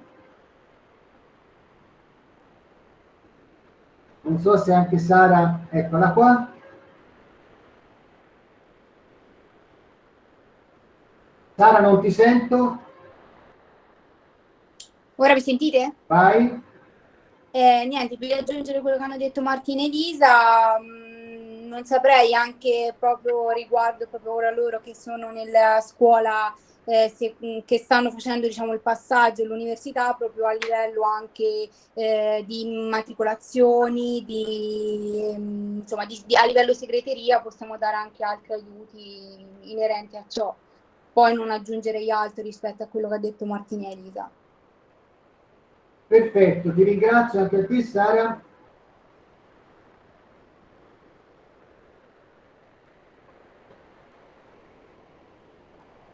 S2: Non so se anche Sara, eccola qua. Sara, non ti sento?
S6: Ora mi sentite?
S2: Vai.
S6: Eh, niente, per aggiungere quello che hanno detto Martina e Elisa, mh, mm, non saprei anche proprio riguardo proprio ora loro che sono nella scuola eh, se, mm, che stanno facendo diciamo, il passaggio all'università proprio a livello anche eh, di immatricolazioni, di, mm, insomma, di, di, a livello segreteria possiamo dare anche altri aiuti inerenti a ciò. Poi non aggiungerei altro rispetto a quello che ha detto Martina e Elisa.
S2: Perfetto, ti ringrazio anche a te Sara.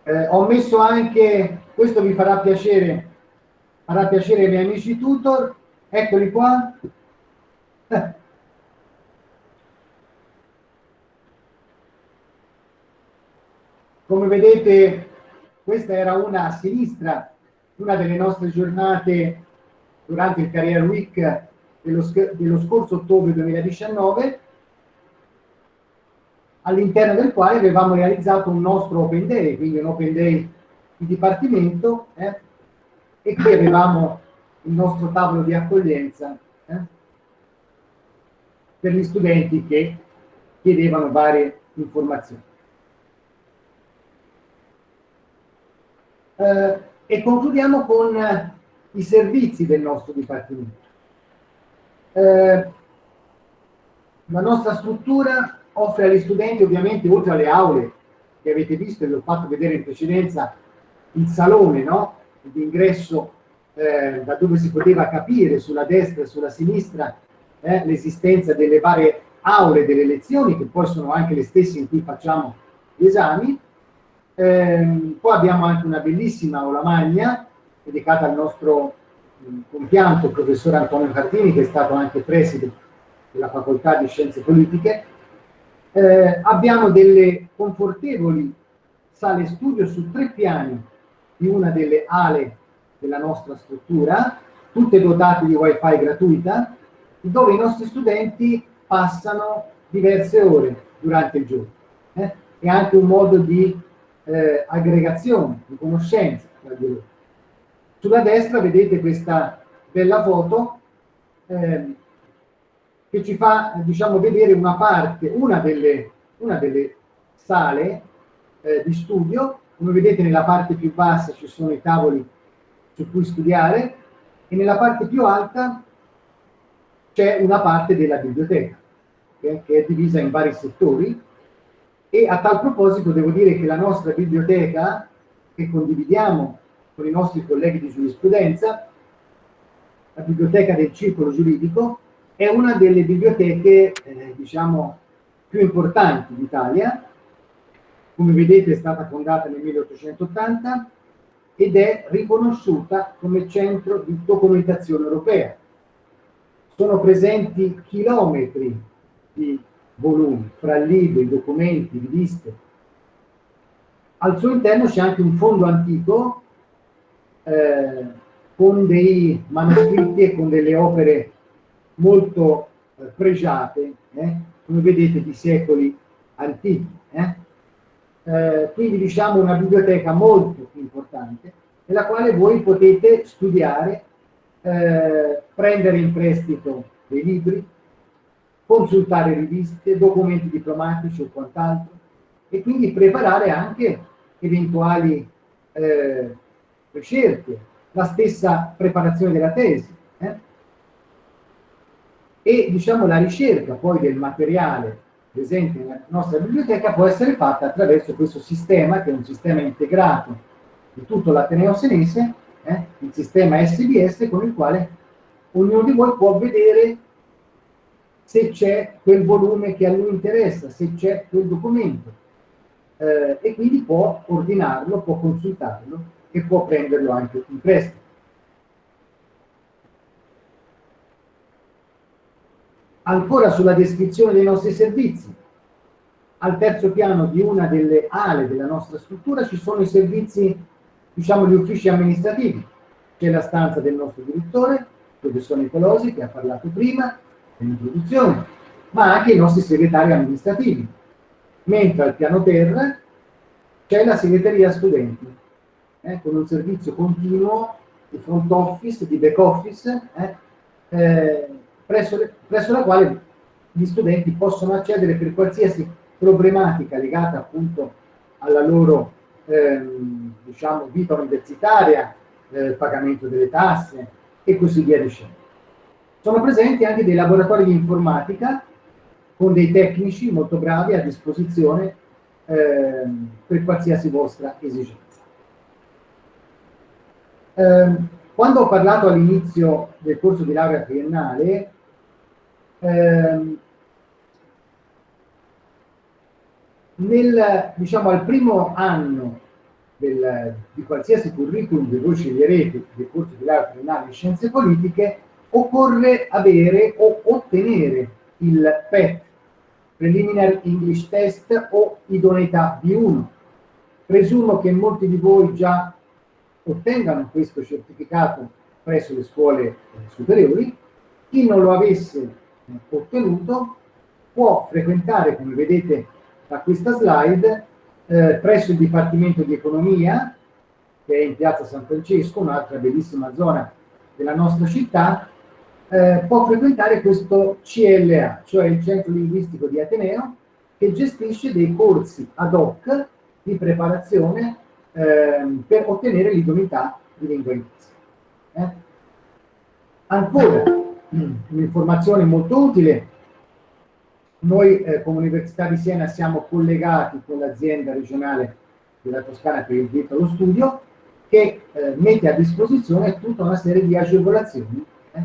S2: Eh, ho messo anche, questo vi farà piacere, farà piacere ai miei amici tutor, eccoli qua. (laughs) Come vedete, questa era una a sinistra, una delle nostre giornate durante il Career Week dello, dello scorso ottobre 2019, all'interno del quale avevamo realizzato un nostro Open Day, quindi un Open Day di Dipartimento, eh, e qui avevamo il nostro tavolo di accoglienza eh, per gli studenti che chiedevano varie informazioni. Eh, e concludiamo con i servizi del nostro Dipartimento. Eh, la nostra struttura offre agli studenti ovviamente oltre alle aule che avete visto e vi ho fatto vedere in precedenza il salone no? d'ingresso eh, da dove si poteva capire sulla destra e sulla sinistra eh, l'esistenza delle varie aule delle lezioni che poi sono anche le stesse in cui facciamo gli esami eh, poi abbiamo anche una bellissima aula magna dedicata al nostro mm, compianto professor Antonio Cartini, che è stato anche preside della facoltà di scienze politiche. Eh, abbiamo delle confortevoli sale studio su tre piani di una delle ale della nostra struttura, tutte dotate di wifi gratuita, dove i nostri studenti passano diverse ore durante il giorno. Eh? È anche un modo di eh, aggregazione, di conoscenza tra di loro. Sulla destra vedete questa bella foto eh, che ci fa diciamo, vedere una parte, una delle, una delle sale eh, di studio. Come vedete nella parte più bassa ci sono i tavoli su cui studiare e nella parte più alta c'è una parte della biblioteca che, che è divisa in vari settori e a tal proposito devo dire che la nostra biblioteca che condividiamo con i nostri colleghi di giurisprudenza, la biblioteca del circolo giuridico, è una delle biblioteche, eh, diciamo, più importanti d'Italia. Come vedete è stata fondata nel 1880 ed è riconosciuta come centro di documentazione europea. Sono presenti chilometri di volumi, fra libri, documenti, riviste. Al suo interno c'è anche un fondo antico eh, con dei manoscritti e con delle opere molto eh, pregiate, eh, come vedete di secoli antichi. Eh. Eh, quindi diciamo una biblioteca molto importante nella quale voi potete studiare, eh, prendere in prestito dei libri, consultare riviste, documenti diplomatici o quant'altro e quindi preparare anche eventuali ricerche, la stessa preparazione della tesi. Eh? E diciamo la ricerca poi del materiale presente nella nostra biblioteca può essere fatta attraverso questo sistema, che è un sistema integrato di tutto l'Ateneo Senese, eh? il sistema SBS, con il quale ognuno di voi può vedere se c'è quel volume che a lui interessa, se c'è quel documento, eh, e quindi può ordinarlo, può consultarlo e può prenderlo anche in prestito. Ancora sulla descrizione dei nostri servizi. Al terzo piano di una delle ale della nostra struttura ci sono i servizi, diciamo, gli uffici amministrativi. C'è la stanza del nostro direttore, il professor Nicolosi, che ha parlato prima, dell'introduzione, ma anche i nostri segretari amministrativi. Mentre al piano terra c'è la segreteria studenti, eh, con un servizio continuo di front office, di back office, eh, eh, presso, le, presso la quale gli studenti possono accedere per qualsiasi problematica legata appunto alla loro ehm, diciamo, vita universitaria, eh, pagamento delle tasse e così via dicendo. Sono presenti anche dei laboratori di informatica con dei tecnici molto bravi a disposizione ehm, per qualsiasi vostra esigenza. Eh, quando ho parlato all'inizio del corso di laurea triennale, ehm, nel, diciamo, al primo anno del, di qualsiasi curriculum che voi sceglierete del corso di laurea triennale in scienze politiche, occorre avere o ottenere il PET, Preliminary English Test o idoneità B1. Presumo che molti di voi già ottengano questo certificato presso le scuole superiori. Chi non lo avesse ottenuto può frequentare, come vedete da questa slide, eh, presso il Dipartimento di Economia, che è in piazza San Francesco, un'altra bellissima zona della nostra città, eh, può frequentare questo CLA, cioè il Centro Linguistico di Ateneo, che gestisce dei corsi ad hoc di preparazione eh, per ottenere l'idoneità di lingua inglese. Eh? Ancora, un'informazione molto utile, noi eh, come Università di Siena siamo collegati con l'azienda regionale della Toscana per il diritto allo studio che eh, mette a disposizione tutta una serie di agevolazioni, eh,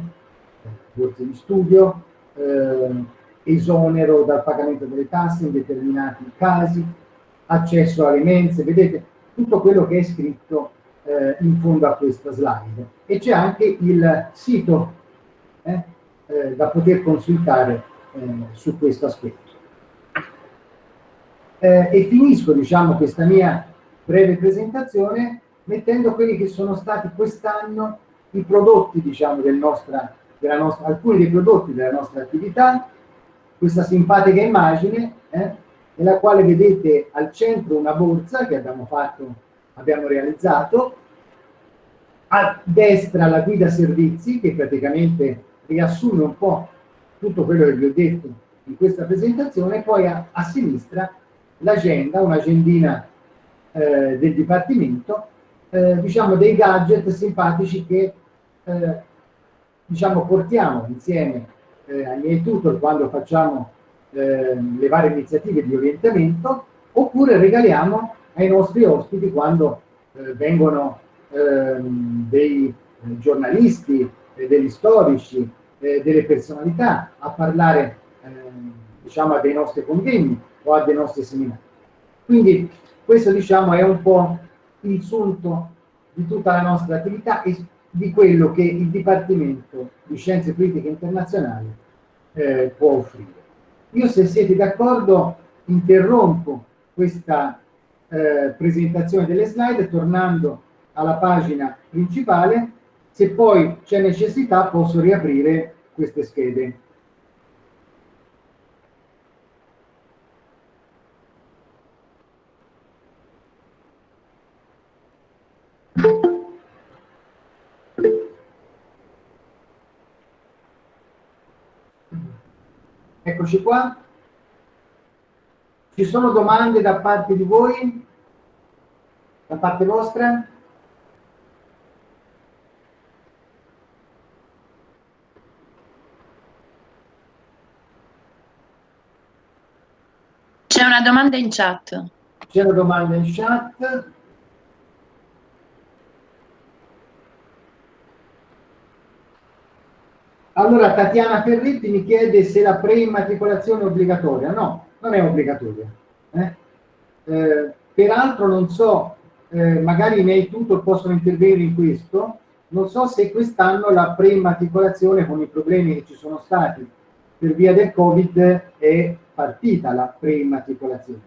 S2: borse di studio, eh, esonero dal pagamento delle tasse in determinati casi, accesso alle mense, vedete tutto quello che è scritto eh, in fondo a questa slide. E c'è anche il sito eh, eh, da poter consultare eh, su questo aspetto. Eh, e finisco diciamo, questa mia breve presentazione mettendo quelli che sono stati quest'anno i prodotti diciamo, del nostra, della nostra, alcuni dei prodotti della nostra attività, questa simpatica immagine eh, nella quale vedete al centro una borsa che abbiamo fatto, abbiamo realizzato, a destra la guida servizi che praticamente riassume un po' tutto quello che vi ho detto in questa presentazione, poi a, a sinistra l'agenda, un'agendina eh, del Dipartimento, eh, diciamo dei gadget simpatici che eh, diciamo portiamo insieme eh, ai miei tutor quando facciamo eh, le varie iniziative di orientamento, oppure regaliamo ai nostri ospiti quando eh, vengono ehm, dei eh, degli storici, delle personalità a parlare ehm, diciamo, a dei nostri convegni o a dei nostri seminari. Quindi questo diciamo, è un po' il sunto di tutta la nostra attività e di quello che il Dipartimento di Scienze Politiche Internazionali eh, può offrire. Io se siete d'accordo interrompo questa eh, presentazione delle slide tornando alla pagina principale, se poi c'è necessità posso riaprire queste schede. Eccoci qua. Ci sono domande da parte di voi? Da parte vostra?
S5: C'è una domanda in chat.
S2: C'è una domanda in chat. Allora Tatiana Ferretti mi chiede se la preimmatricolazione è obbligatoria. No, non è obbligatoria. Eh? Eh, peraltro non so, eh, magari i miei tutor possono intervenire in questo, non so se quest'anno la preimmatricolazione con i problemi che ci sono stati per via del Covid è partita la preimmatricolazione,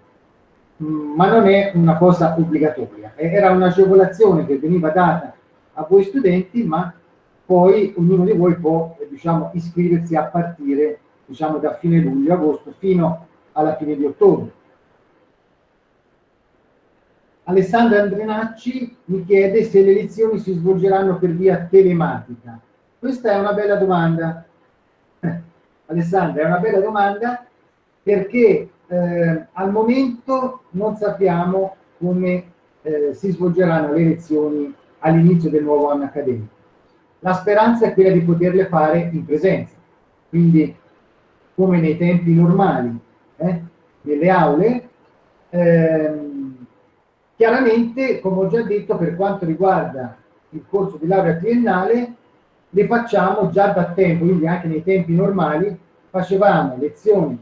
S2: mm, ma non è una cosa obbligatoria, era un'agevolazione che veniva data a voi studenti, ma poi ognuno di voi può diciamo, iscriversi a partire diciamo, da fine luglio-agosto fino alla fine di ottobre. Alessandra Andrenacci mi chiede se le lezioni si svolgeranno per via telematica. Questa è una bella domanda. (laughs) Alessandra, è una bella domanda perché eh, al momento non sappiamo come eh, si svolgeranno le lezioni all'inizio del nuovo anno accademico. La speranza è quella di poterle fare in presenza, quindi come nei tempi normali, eh, nelle aule. Ehm, chiaramente, come ho già detto, per quanto riguarda il corso di laurea triennale, le facciamo già da tempo, quindi anche nei tempi normali facevamo lezioni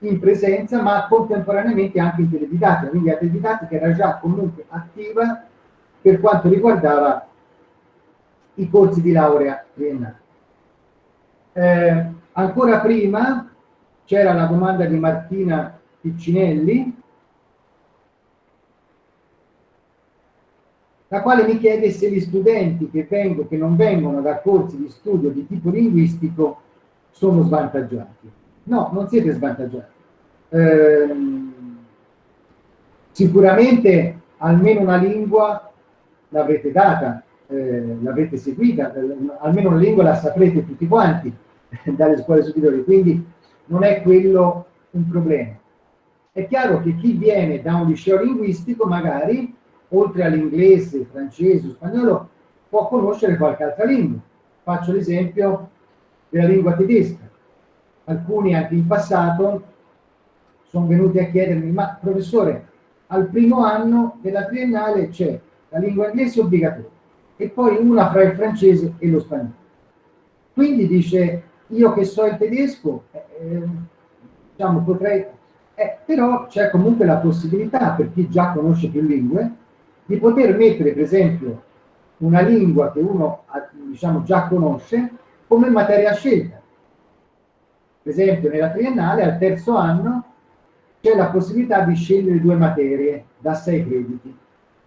S2: in presenza, ma contemporaneamente anche in teledidattica, quindi la teledidattica era già comunque attiva per quanto riguardava i corsi di laurea triennale. Eh, ancora prima c'era la domanda di Martina Piccinelli, la quale mi chiede se gli studenti che, vengo, che non vengono da corsi di studio di tipo linguistico sono svantaggiati. No, non siete svantaggiati. Eh, sicuramente almeno una lingua l'avrete data, eh, l'avrete seguita, eh, almeno una lingua la saprete tutti quanti (laughs) dalle scuole superiori, quindi non è quello un problema. È chiaro che chi viene da un liceo linguistico magari, oltre all'inglese, francese, spagnolo, può conoscere qualche altra lingua. Faccio l'esempio della lingua tedesca. Alcuni anche in passato sono venuti a chiedermi, ma professore, al primo anno della triennale c'è la lingua inglese obbligatoria e poi una fra il francese e lo spagnolo. Quindi dice, io che so il tedesco, eh, eh, diciamo, potrei... Eh, però c'è comunque la possibilità, per chi già conosce più lingue, di poter mettere, per esempio, una lingua che uno diciamo, già conosce come materia scelta. Per esempio, nella triennale, al terzo anno, c'è la possibilità di scegliere due materie da sei crediti.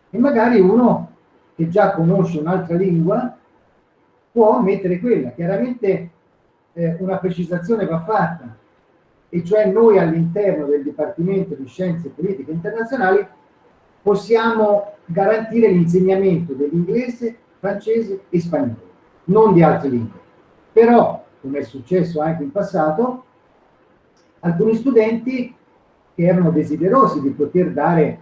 S2: E magari uno che già conosce un'altra lingua può mettere quella. Chiaramente eh, una precisazione va fatta, e cioè noi all'interno del Dipartimento di Scienze Politiche Internazionali possiamo garantire l'insegnamento dell'inglese, francese e spagnolo, non di altre lingue. Però, come è successo anche in passato, alcuni studenti che erano desiderosi di poter dare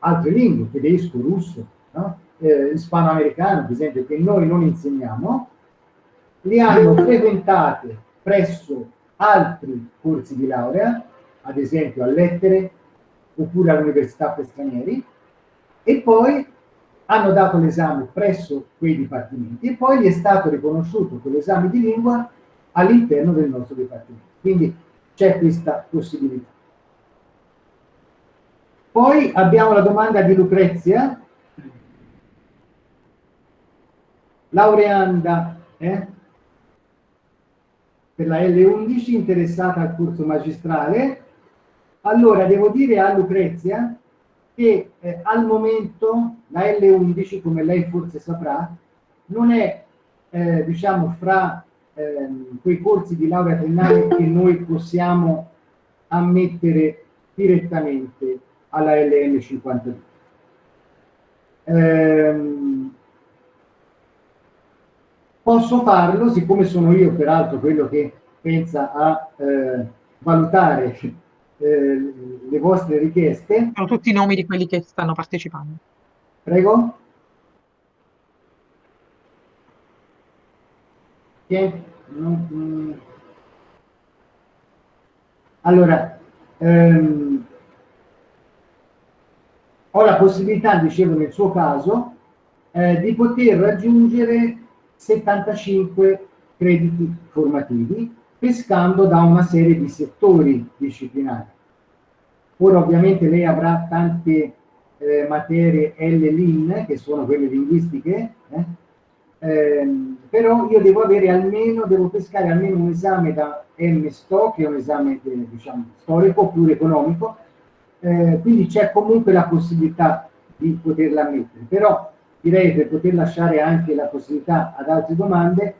S2: altre lingue, tedesco, russo, no? eh, ispanoamericano, per esempio, che noi non insegniamo, li hanno (laughs) frequentate presso altri corsi di laurea, ad esempio a lettere oppure all'università per stranieri, e poi hanno dato l'esame presso quei dipartimenti e poi gli è stato riconosciuto quell'esame di lingua all'interno del nostro dipartimento. Quindi c'è questa possibilità. Poi abbiamo la domanda di Lucrezia, laureanda eh, per la L11 interessata al corso magistrale. Allora, devo dire a Lucrezia che eh, al momento la L11, come lei forse saprà, non è, eh, diciamo, fra eh, quei corsi di laurea triennale che noi possiamo ammettere direttamente alla LM 52. Ehm, posso farlo, siccome sono io peraltro quello che pensa a eh, valutare eh, le vostre richieste.
S7: Sono tutti i nomi di quelli che stanno partecipando.
S2: Prego. Allora, ehm, ho la possibilità, dicevo nel suo caso, eh, di poter raggiungere 75 crediti formativi pescando da una serie di settori disciplinari. Ora ovviamente lei avrà tante eh, materie L-LIN, che sono quelle linguistiche, eh? Ehm, però io devo avere almeno, devo pescare almeno un esame da M-STO, che è un esame diciamo, storico oppure economico, eh, quindi c'è comunque la possibilità di poterla mettere, però direi per poter lasciare anche la possibilità ad altre domande,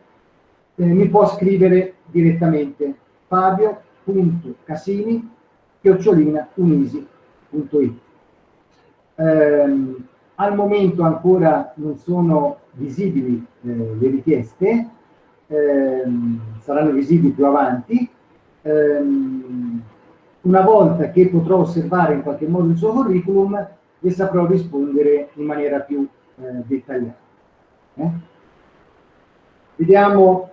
S2: eh, mi può scrivere direttamente. Fabio.casini chiocciolina unisi.it ehm, al momento ancora non sono visibili eh, le richieste. Ehm, saranno visibili più avanti. Ehm, una volta che potrò osservare in qualche modo il suo curriculum le saprò rispondere in maniera più eh, dettagliata. Eh? vediamo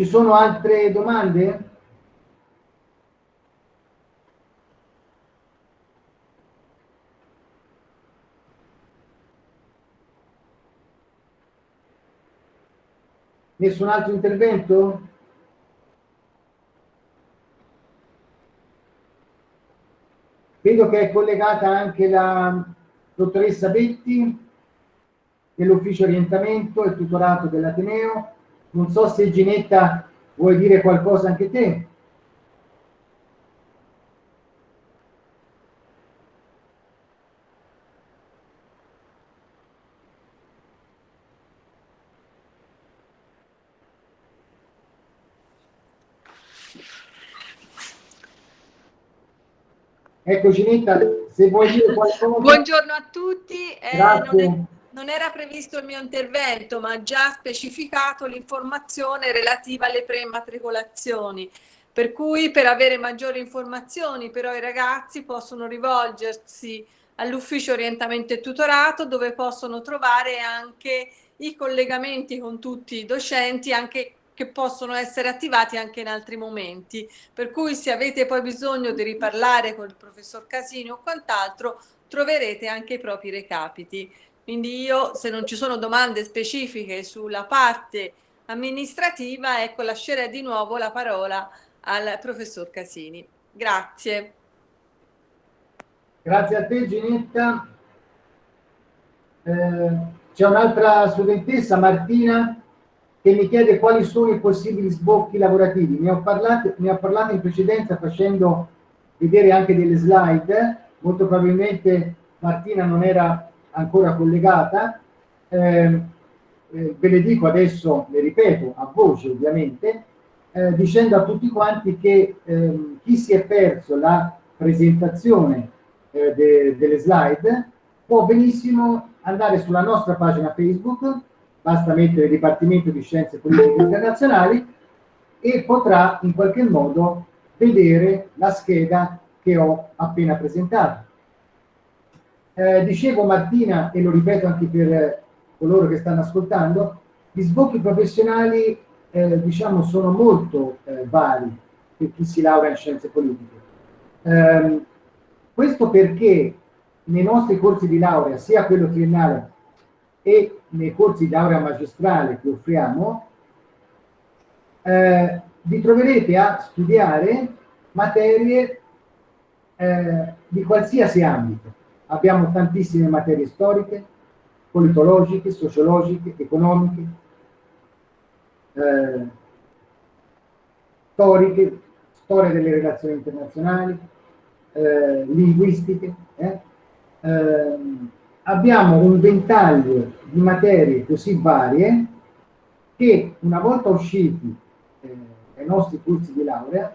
S2: Ci sono altre domande? Nessun altro intervento? Vedo che è collegata anche la dottoressa Betti dell'ufficio orientamento e tutorato dell'Ateneo. Non so se Ginetta vuoi dire qualcosa anche te. Ecco Ginetta, se vuoi dire qualcosa.
S8: Buongiorno a tutti. Eh, Grazie non era previsto il mio intervento, ma già specificato l'informazione relativa alle preimmatricolazioni. Per cui per avere maggiori informazioni però i ragazzi possono rivolgersi all'ufficio orientamento e tutorato dove possono trovare anche i collegamenti con tutti i docenti anche che possono essere attivati anche in altri momenti. Per cui se avete poi bisogno di riparlare con il professor Casini o quant'altro troverete anche i propri recapiti. Quindi io, se non ci sono domande specifiche sulla parte amministrativa, ecco, lascerei di nuovo la parola al professor Casini. Grazie.
S2: Grazie a te Ginetta. Eh, C'è un'altra studentessa, Martina, che mi chiede quali sono i possibili sbocchi lavorativi. Ne ho, parlato, ne ho parlato in precedenza facendo vedere anche delle slide. Molto probabilmente Martina non era ancora collegata, eh, eh, ve le dico adesso, le ripeto a voce ovviamente, eh, dicendo a tutti quanti che ehm, chi si è perso la presentazione eh, de delle slide può benissimo andare sulla nostra pagina Facebook, basta mettere Dipartimento di Scienze Politiche Internazionali e potrà in qualche modo vedere la scheda che ho appena presentato. Eh, dicevo Martina, e lo ripeto anche per coloro che stanno ascoltando, gli sbocchi professionali eh, diciamo, sono molto eh, vari per chi si laurea in scienze politiche. Ehm, questo perché nei nostri corsi di laurea, sia quello triennale e nei corsi di laurea magistrale che offriamo, eh, vi troverete a studiare materie eh, di qualsiasi ambito abbiamo tantissime materie storiche, politologiche, sociologiche, economiche, eh, storiche, storia delle relazioni internazionali, eh, linguistiche. Eh? Ehm, abbiamo un ventaglio di materie così varie che una volta usciti eh, dai nostri corsi di laurea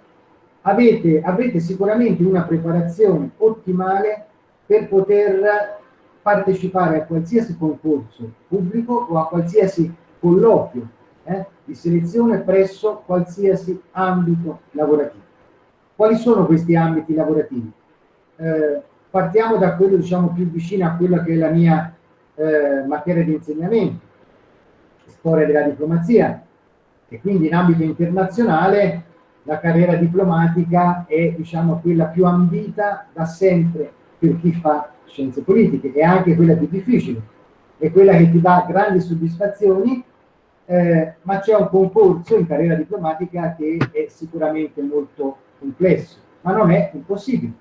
S2: avete, avrete sicuramente una preparazione ottimale per poter partecipare a qualsiasi concorso pubblico o a qualsiasi colloquio eh, di selezione presso qualsiasi ambito lavorativo. Quali sono questi ambiti lavorativi? Eh, partiamo da quello diciamo, più vicino a quella che è la mia eh, materia di insegnamento, storia della diplomazia, e quindi in ambito internazionale la carriera diplomatica è diciamo, quella più ambita da sempre per chi fa scienze politiche, è anche quella più difficile, è quella che ti dà grandi soddisfazioni, eh, ma c'è un concorso in carriera diplomatica che è sicuramente molto complesso, ma non è impossibile.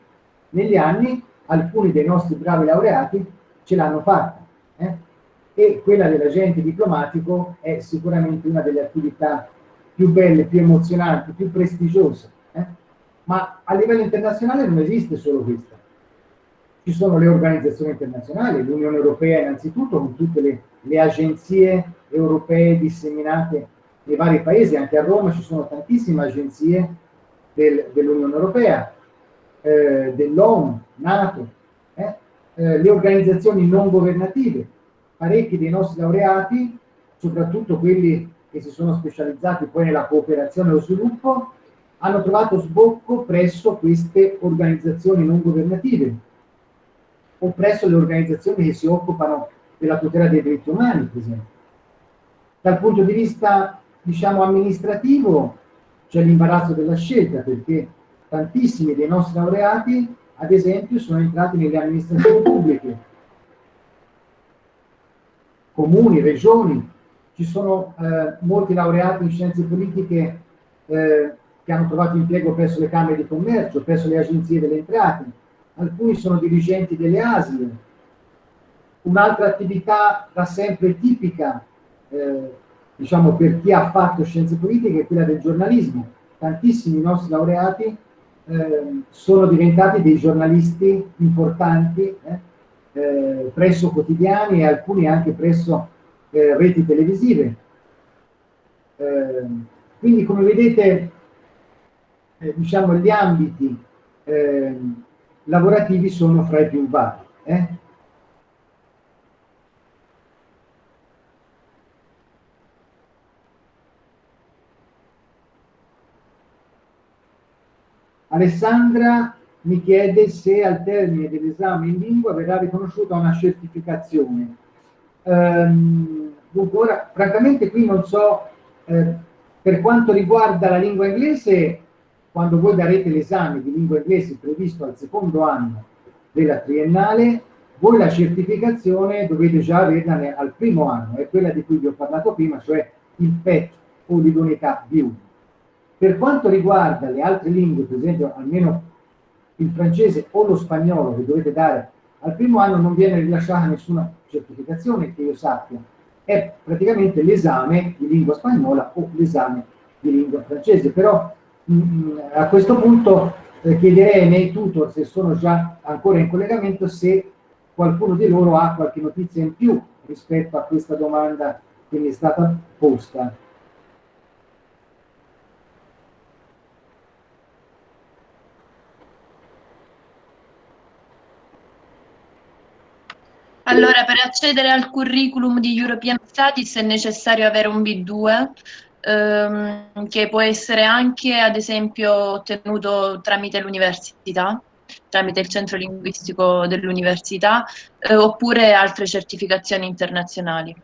S2: Negli anni alcuni dei nostri bravi laureati ce l'hanno fatta. Eh? E quella dell'agente diplomatico è sicuramente una delle attività più belle, più emozionanti, più prestigiose. Eh? Ma a livello internazionale non esiste solo questa. Ci sono le organizzazioni internazionali, l'Unione Europea innanzitutto, con tutte le, le agenzie europee disseminate nei vari paesi, anche a Roma ci sono tantissime agenzie del, dell'Unione Europea, eh, dell'ONU, NATO, eh, eh, le organizzazioni non governative. Parecchi dei nostri laureati, soprattutto quelli che si sono specializzati poi nella cooperazione e lo sviluppo, hanno trovato sbocco presso queste organizzazioni non governative o presso le organizzazioni che si occupano della tutela dei diritti umani, per esempio. Dal punto di vista, diciamo, amministrativo, c'è l'imbarazzo della scelta, perché tantissimi dei nostri laureati, ad esempio, sono entrati nelle amministrazioni pubbliche, comuni, regioni, ci sono eh, molti laureati in scienze politiche eh, che hanno trovato impiego presso le Camere di Commercio, presso le agenzie delle entrate, alcuni sono dirigenti delle ASL. Un'altra attività da sempre tipica, eh, diciamo per chi ha fatto scienze politiche, è quella del giornalismo. Tantissimi nostri laureati eh, sono diventati dei giornalisti importanti eh, eh presso quotidiani e alcuni anche presso eh, reti televisive. Eh, quindi come vedete, eh, diciamo, gli ambiti eh, lavorativi sono fra i più vari. Eh. Alessandra mi chiede se al termine dell'esame in lingua verrà riconosciuta una certificazione. Um, dunque ora, francamente qui non so, eh, per quanto riguarda la lingua inglese, quando voi darete l'esame di lingua inglese previsto al secondo anno della triennale, voi la certificazione dovete già averla al primo anno, è quella di cui vi ho parlato prima, cioè il PET o l'idoneità B1. Per quanto riguarda le altre lingue, per esempio almeno il francese o lo spagnolo che dovete dare al primo anno, non viene rilasciata nessuna certificazione che io sappia, è praticamente l'esame di lingua spagnola o l'esame di lingua francese, però a questo punto eh, chiederei ai miei tutor, se sono già ancora in collegamento, se qualcuno di loro ha qualche notizia in più rispetto a questa domanda che mi è stata posta.
S5: Allora, per accedere al curriculum di European Studies è necessario avere un B2, ehm, che può essere anche, ad esempio, ottenuto tramite l'università, tramite il centro linguistico dell'università, eh, oppure altre certificazioni internazionali.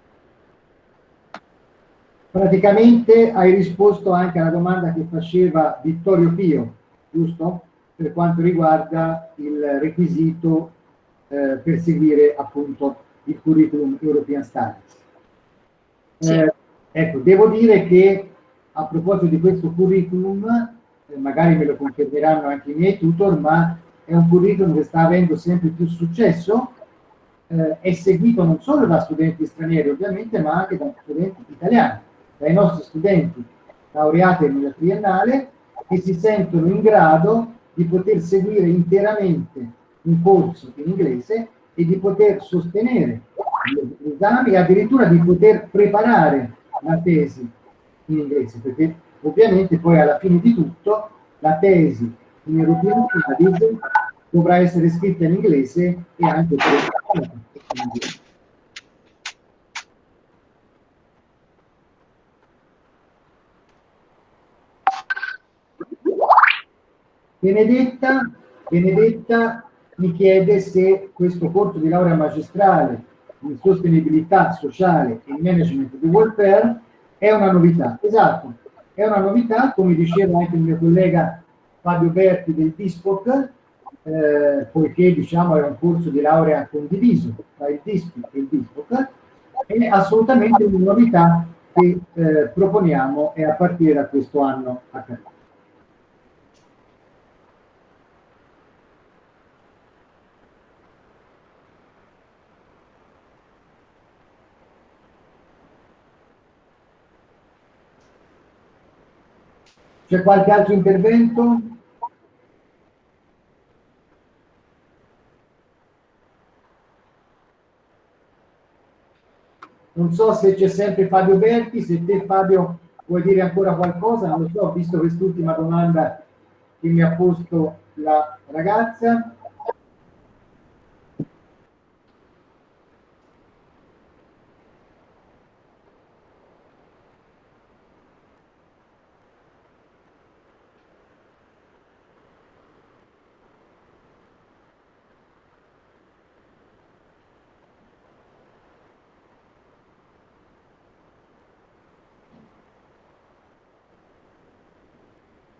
S2: Praticamente hai risposto anche alla domanda che faceva Vittorio Pio, giusto? Per quanto riguarda il requisito eh, per seguire appunto il curriculum European Studies. Sì. Eh, ecco, devo dire che a proposito di questo curriculum, eh, magari me lo confermeranno anche i miei tutor, ma è un curriculum che sta avendo sempre più successo, eh, è seguito non solo da studenti stranieri ovviamente, ma anche da studenti italiani, dai nostri studenti laureati nella triennale che si sentono in grado di poter seguire interamente un corso in inglese e di poter sostenere gli esami e addirittura di poter preparare la tesi in inglese, perché ovviamente poi alla fine di tutto la tesi in European Studies dovrà essere scritta in inglese e anche preparata in inglese. Benedetta, Benedetta mi chiede se questo corso di laurea magistrale in sostenibilità sociale e management di welfare è una novità. Esatto, è una novità, come diceva anche il mio collega Fabio Berti del DISPOC, eh, poiché diciamo è un corso di laurea condiviso tra il DISPI e il DISPOC, è assolutamente una novità che eh, proponiamo e a partire da questo anno accademico. C'è qualche altro intervento? Non so se c'è sempre Fabio Berti, se te Fabio vuoi dire ancora qualcosa, non lo so, visto quest'ultima domanda che mi ha posto la ragazza.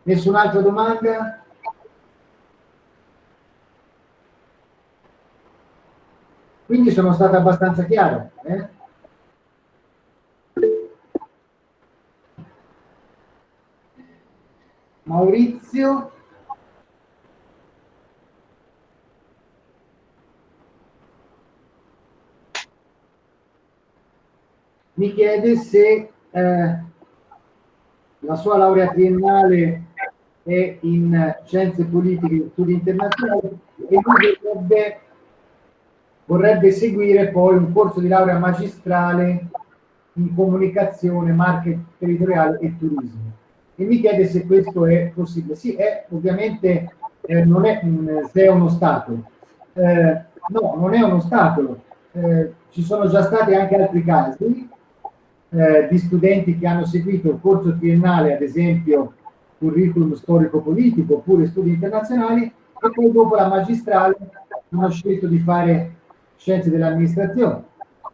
S2: Nessun'altra domanda? Quindi sono stato abbastanza chiaro. Eh? Maurizio. Mi chiede se eh, la sua laurea triennale è in scienze politiche e studi internazionali e lui vorrebbe, vorrebbe seguire poi un corso di laurea magistrale in comunicazione, marketing territoriale e turismo. E mi chiede se questo è possibile. Sì, è ovviamente eh, non è mh, se è uno ostacolo. Eh, no, non è uno ostacolo. Eh, ci sono già stati anche altri casi eh, di studenti che hanno seguito il corso triennale, ad esempio curriculum storico-politico oppure studi internazionali e poi dopo la magistrale hanno scelto di fare scienze dell'amministrazione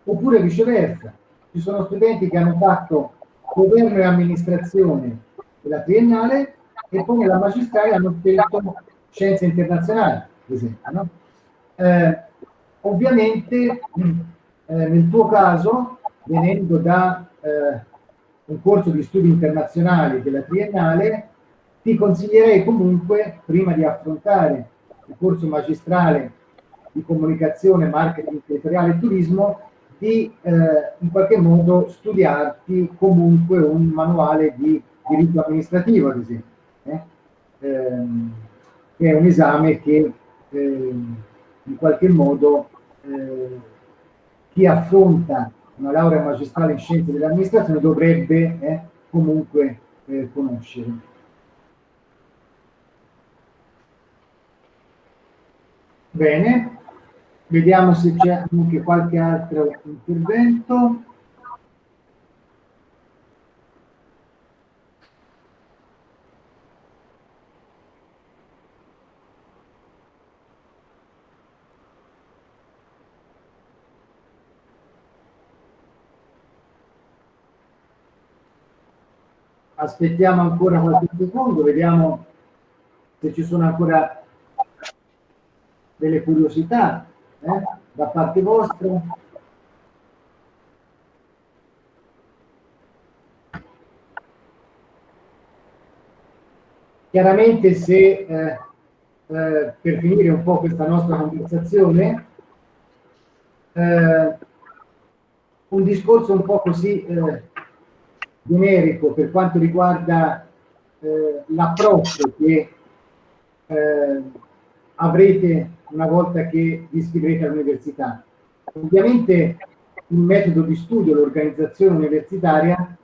S2: oppure viceversa. Ci sono studenti che hanno fatto governo e amministrazione della triennale e poi nella magistrale hanno scelto scienze internazionali, ad esempio. No? Eh, ovviamente eh, nel tuo caso, venendo da eh, un corso di studi internazionali della triennale, ti consiglierei comunque, prima di affrontare il corso magistrale di comunicazione, marketing territoriale e turismo, di eh, in qualche modo studiarti comunque un manuale di diritto amministrativo, ad esempio, eh? ehm, che è un esame che eh, in qualche modo eh, chi affronta una laurea magistrale in scienze dell'amministrazione dovrebbe eh, comunque eh, conoscere. Bene, vediamo se c'è anche qualche altro intervento. Aspettiamo ancora qualche secondo, vediamo se ci sono ancora delle curiosità eh, da parte vostra. Chiaramente se, eh, eh, per finire un po' questa nostra conversazione, eh, un discorso un po' così eh, generico per quanto riguarda eh, l'approccio che avrete una volta che vi iscriverete all'università. Ovviamente il metodo di studio, l'organizzazione universitaria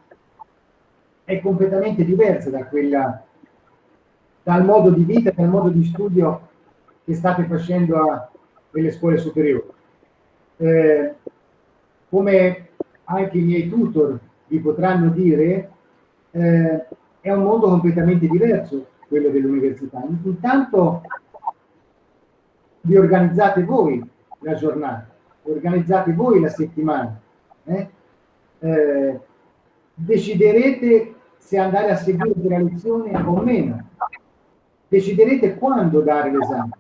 S2: è completamente diversa da quella, dal modo di vita, dal modo di studio che state facendo a, nelle scuole superiori. Eh, come anche i miei tutor vi potranno dire, eh, è un mondo completamente diverso quello dell'università. Intanto vi organizzate voi la giornata, organizzate voi la settimana, eh? Eh, deciderete se andare a seguire la lezione o meno, deciderete quando dare l'esame,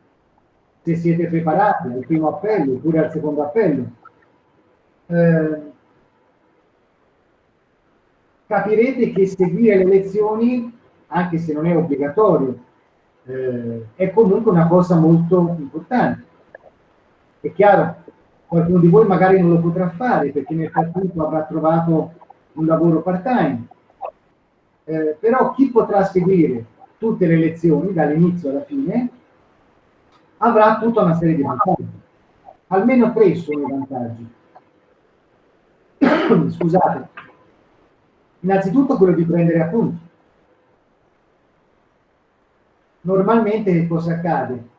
S2: se siete preparati al primo appello oppure al secondo appello. Eh, capirete che seguire le lezioni, anche se non è obbligatorio, eh, è comunque una cosa molto importante. È chiaro, qualcuno di voi magari non lo potrà fare perché nel frattempo avrà trovato un lavoro part-time, eh, però chi potrà seguire tutte le lezioni dall'inizio alla fine avrà tutta una serie di vantaggi. Almeno tre sono i vantaggi. (coughs) Scusate. Innanzitutto quello di prendere appunti. Normalmente cosa accade?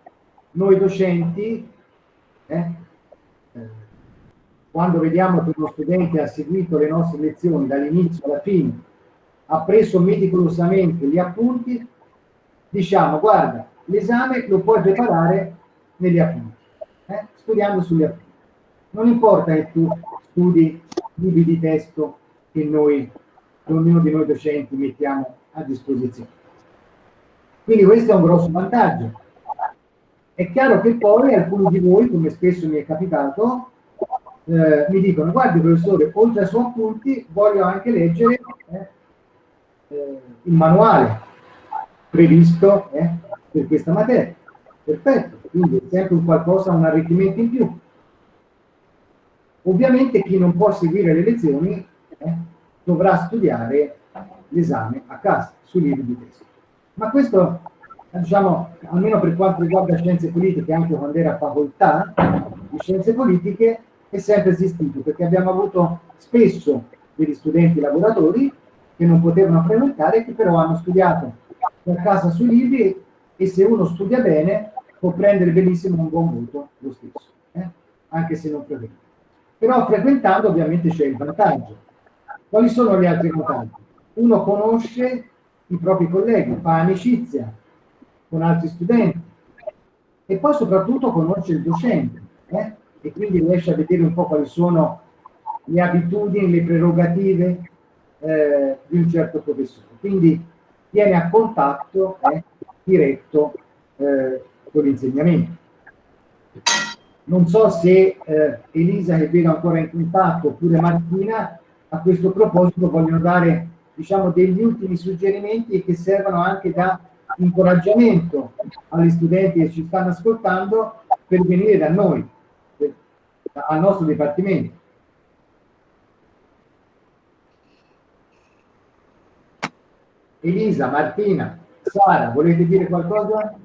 S2: Noi docenti, eh, eh, quando vediamo che uno studente ha seguito le nostre lezioni dall'inizio alla fine, ha preso meticolosamente gli appunti, diciamo guarda, l'esame lo puoi preparare negli appunti, eh? studiando sugli appunti. Non importa che tu studi libri di testo che noi, ognuno di noi docenti mettiamo a disposizione. Quindi questo è un grosso vantaggio. È chiaro che poi alcuni di voi, come spesso mi è capitato, eh, mi dicono, guardi professore, oltre ai suoi appunti voglio anche leggere eh, eh, il manuale previsto eh, per questa materia. Perfetto, quindi è sempre un qualcosa, un arricchimento in più. Ovviamente chi non può seguire le lezioni eh, dovrà studiare l'esame a casa, sui libri di testo. Ma questo, diciamo, almeno per quanto riguarda scienze politiche, anche quando era facoltà di scienze politiche, è sempre esistito, perché abbiamo avuto spesso degli studenti lavoratori che non potevano frequentare, che però hanno studiato a casa sui libri e se uno studia bene può prendere benissimo un buon voto lo stesso, eh? anche se non frequenta. Però frequentando ovviamente c'è il vantaggio. Quali sono gli altri vantaggi? Uno conosce i propri colleghi, fa amicizia con altri studenti e poi soprattutto conosce il docente eh? e quindi riesce a vedere un po' quali sono le abitudini, le prerogative eh, di un certo professore. Quindi viene a contatto eh, diretto eh, con l'insegnamento. Non so se eh, Elisa, che vedo ancora in contatto, oppure Martina, a questo proposito vogliono dare diciamo, degli ultimi suggerimenti che servono anche da incoraggiamento agli studenti che ci stanno ascoltando per venire da noi, per, al nostro dipartimento. Elisa, Martina, Sara, volete dire qualcosa?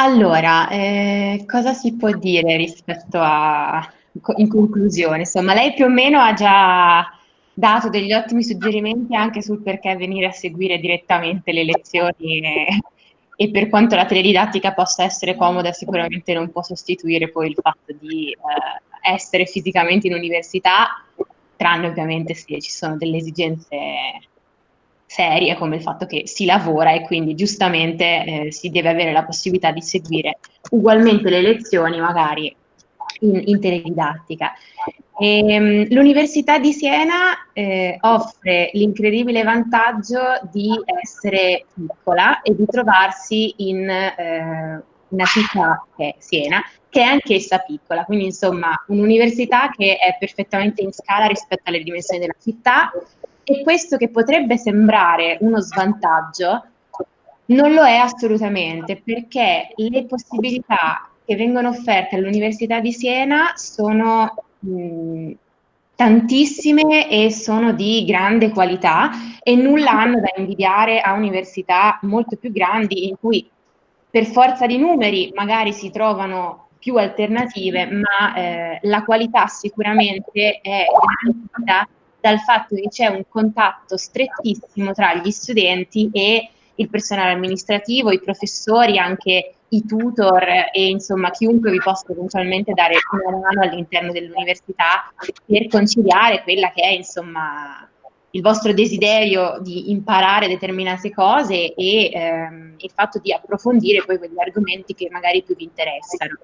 S4: Allora, eh, cosa si può dire rispetto a, in conclusione? Insomma, lei più o meno ha già dato degli ottimi suggerimenti anche sul perché venire a seguire direttamente le lezioni e, e per quanto la teledidattica possa essere comoda, sicuramente non può sostituire poi il fatto di eh, essere fisicamente in università, tranne ovviamente se ci sono delle esigenze serie come il fatto che si lavora e quindi giustamente eh, si deve avere la possibilità di seguire ugualmente le lezioni magari in, in teledidattica. Ehm, L'Università di Siena eh, offre l'incredibile vantaggio di essere piccola e di trovarsi in eh, una città che è Siena, che è anch'essa piccola, quindi insomma un'università che è perfettamente in scala rispetto alle dimensioni della città e questo che potrebbe sembrare uno svantaggio non lo è assolutamente perché le possibilità che vengono offerte all'Università di Siena sono mh, tantissime e sono di grande qualità e nulla hanno da invidiare a università molto più grandi in cui per forza di numeri magari si trovano più alternative, ma eh, la qualità sicuramente è garantita dal fatto che c'è un contatto strettissimo tra gli studenti e il personale amministrativo, i professori, anche i tutor e insomma chiunque vi possa eventualmente dare una mano all'interno dell'università per conciliare quella che è insomma il vostro desiderio di imparare determinate cose e ehm, il fatto di approfondire poi quegli argomenti che magari più vi interessano.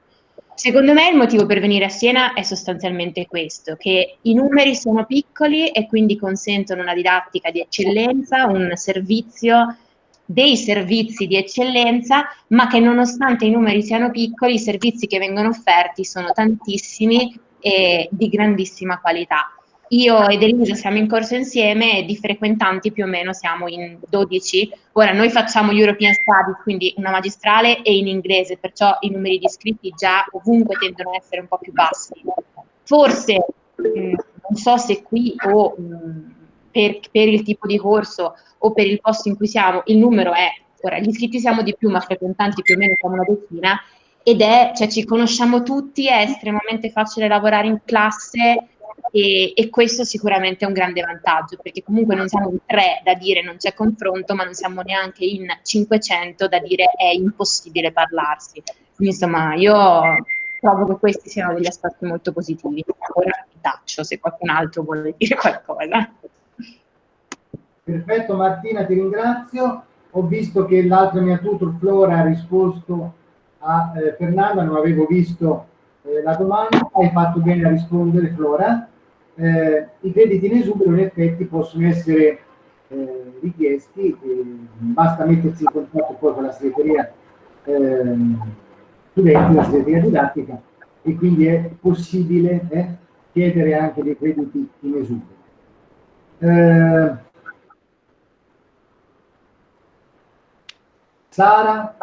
S4: Secondo me il motivo per venire a Siena è sostanzialmente questo, che i numeri sono piccoli e quindi consentono una didattica di eccellenza, un servizio, dei servizi di eccellenza, ma che nonostante i numeri siano piccoli, i servizi che vengono offerti sono tantissimi e di grandissima qualità. Io ed Elisa siamo in corso insieme e di frequentanti più o meno siamo in 12. Ora noi facciamo European Studies, quindi una magistrale e in inglese, perciò i numeri di iscritti già ovunque tendono a essere un po' più bassi. Forse, mh, non so se qui o mh, per, per il tipo di corso o per il posto in cui siamo, il numero è, ora gli iscritti siamo di più, ma frequentanti più o meno siamo una decina, ed è, cioè ci conosciamo tutti, è estremamente facile lavorare in classe e, e, questo sicuramente è un grande vantaggio perché comunque non siamo in tre da dire non c'è confronto ma non siamo neanche in 500 da dire è impossibile parlarsi. Quindi insomma io trovo che questi siano degli aspetti molto positivi. Ora taccio se qualcun altro vuole dire qualcosa.
S2: Perfetto Martina ti ringrazio. Ho visto che l'altra mia tutor Flora ha risposto a eh, Fernanda, non avevo visto eh, la domanda, hai fatto bene a rispondere Flora. Eh, I crediti in esubero in effetti possono essere eh, richiesti, basta mettersi in contatto poi con la segreteria ehm, studenti, la segreteria didattica e quindi è possibile eh, chiedere anche dei crediti in esubero. Eh, Sara,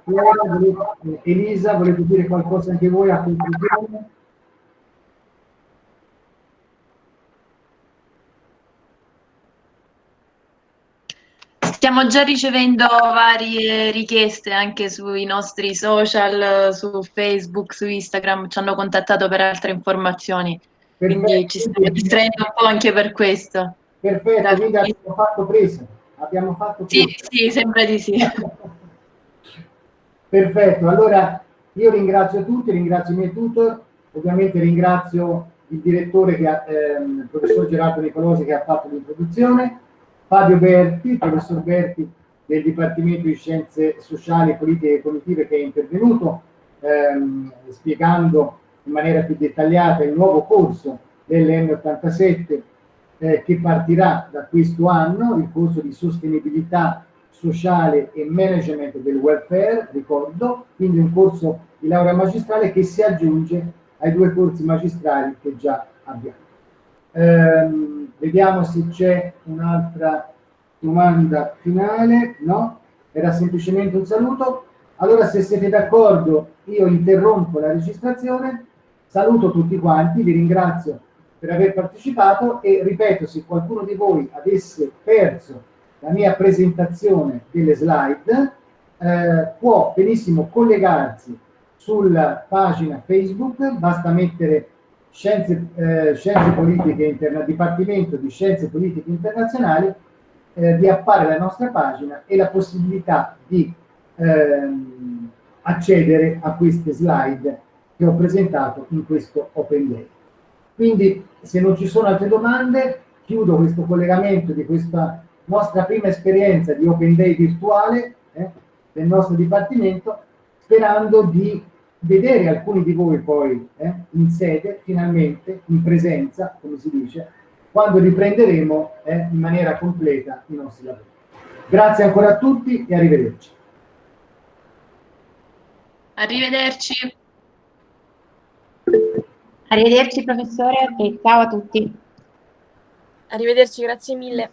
S2: Elisa, volete dire qualcosa anche voi a conclusione?
S5: Stiamo già ricevendo varie richieste anche sui nostri social, su Facebook, su Instagram, ci hanno contattato per altre informazioni, Perfetto. quindi ci stiamo distraendo un po' anche per questo.
S2: Perfetto, quindi abbiamo fatto presa. Abbiamo fatto
S5: presa. Sì, sì, sembra di sì. (laughs)
S2: Perfetto, allora io ringrazio tutti, ringrazio i miei tutor, ovviamente ringrazio il direttore, che ha, ehm, il professor Gerardo Nicolosi che ha fatto l'introduzione, Fabio Berti, professor Berti del Dipartimento di Scienze Sociali, Politiche e Cognitive che è intervenuto ehm, spiegando in maniera più dettagliata il nuovo corso dell'M87 eh, che partirà da questo anno, il corso di sostenibilità sociale e management del welfare, ricordo, quindi un corso di laurea magistrale che si aggiunge ai due corsi magistrali che già abbiamo. Ehm, vediamo se c'è un'altra domanda finale, no? Era semplicemente un saluto. Allora se siete d'accordo io interrompo la registrazione, saluto tutti quanti, vi ringrazio per aver partecipato e ripeto, se qualcuno di voi avesse perso la mia presentazione delle slide, eh, può benissimo collegarsi sulla pagina Facebook, basta mettere Scienze, eh, Scienze Politiche Interna, Dipartimento di Scienze Politiche Internazionali, eh, vi appare la nostra pagina e la possibilità di ehm, accedere a queste slide che ho presentato in questo Open Day. Quindi, se non ci sono altre domande, chiudo questo collegamento di questa nostra prima esperienza di Open Day virtuale eh, del nostro Dipartimento, sperando di vedere alcuni di voi poi eh, in sede, finalmente, in presenza, come si dice, quando riprenderemo eh, in maniera completa i nostri lavori. Grazie ancora a tutti e arrivederci.
S5: Arrivederci.
S4: Arrivederci professore e ciao a tutti.
S9: Arrivederci, grazie mille.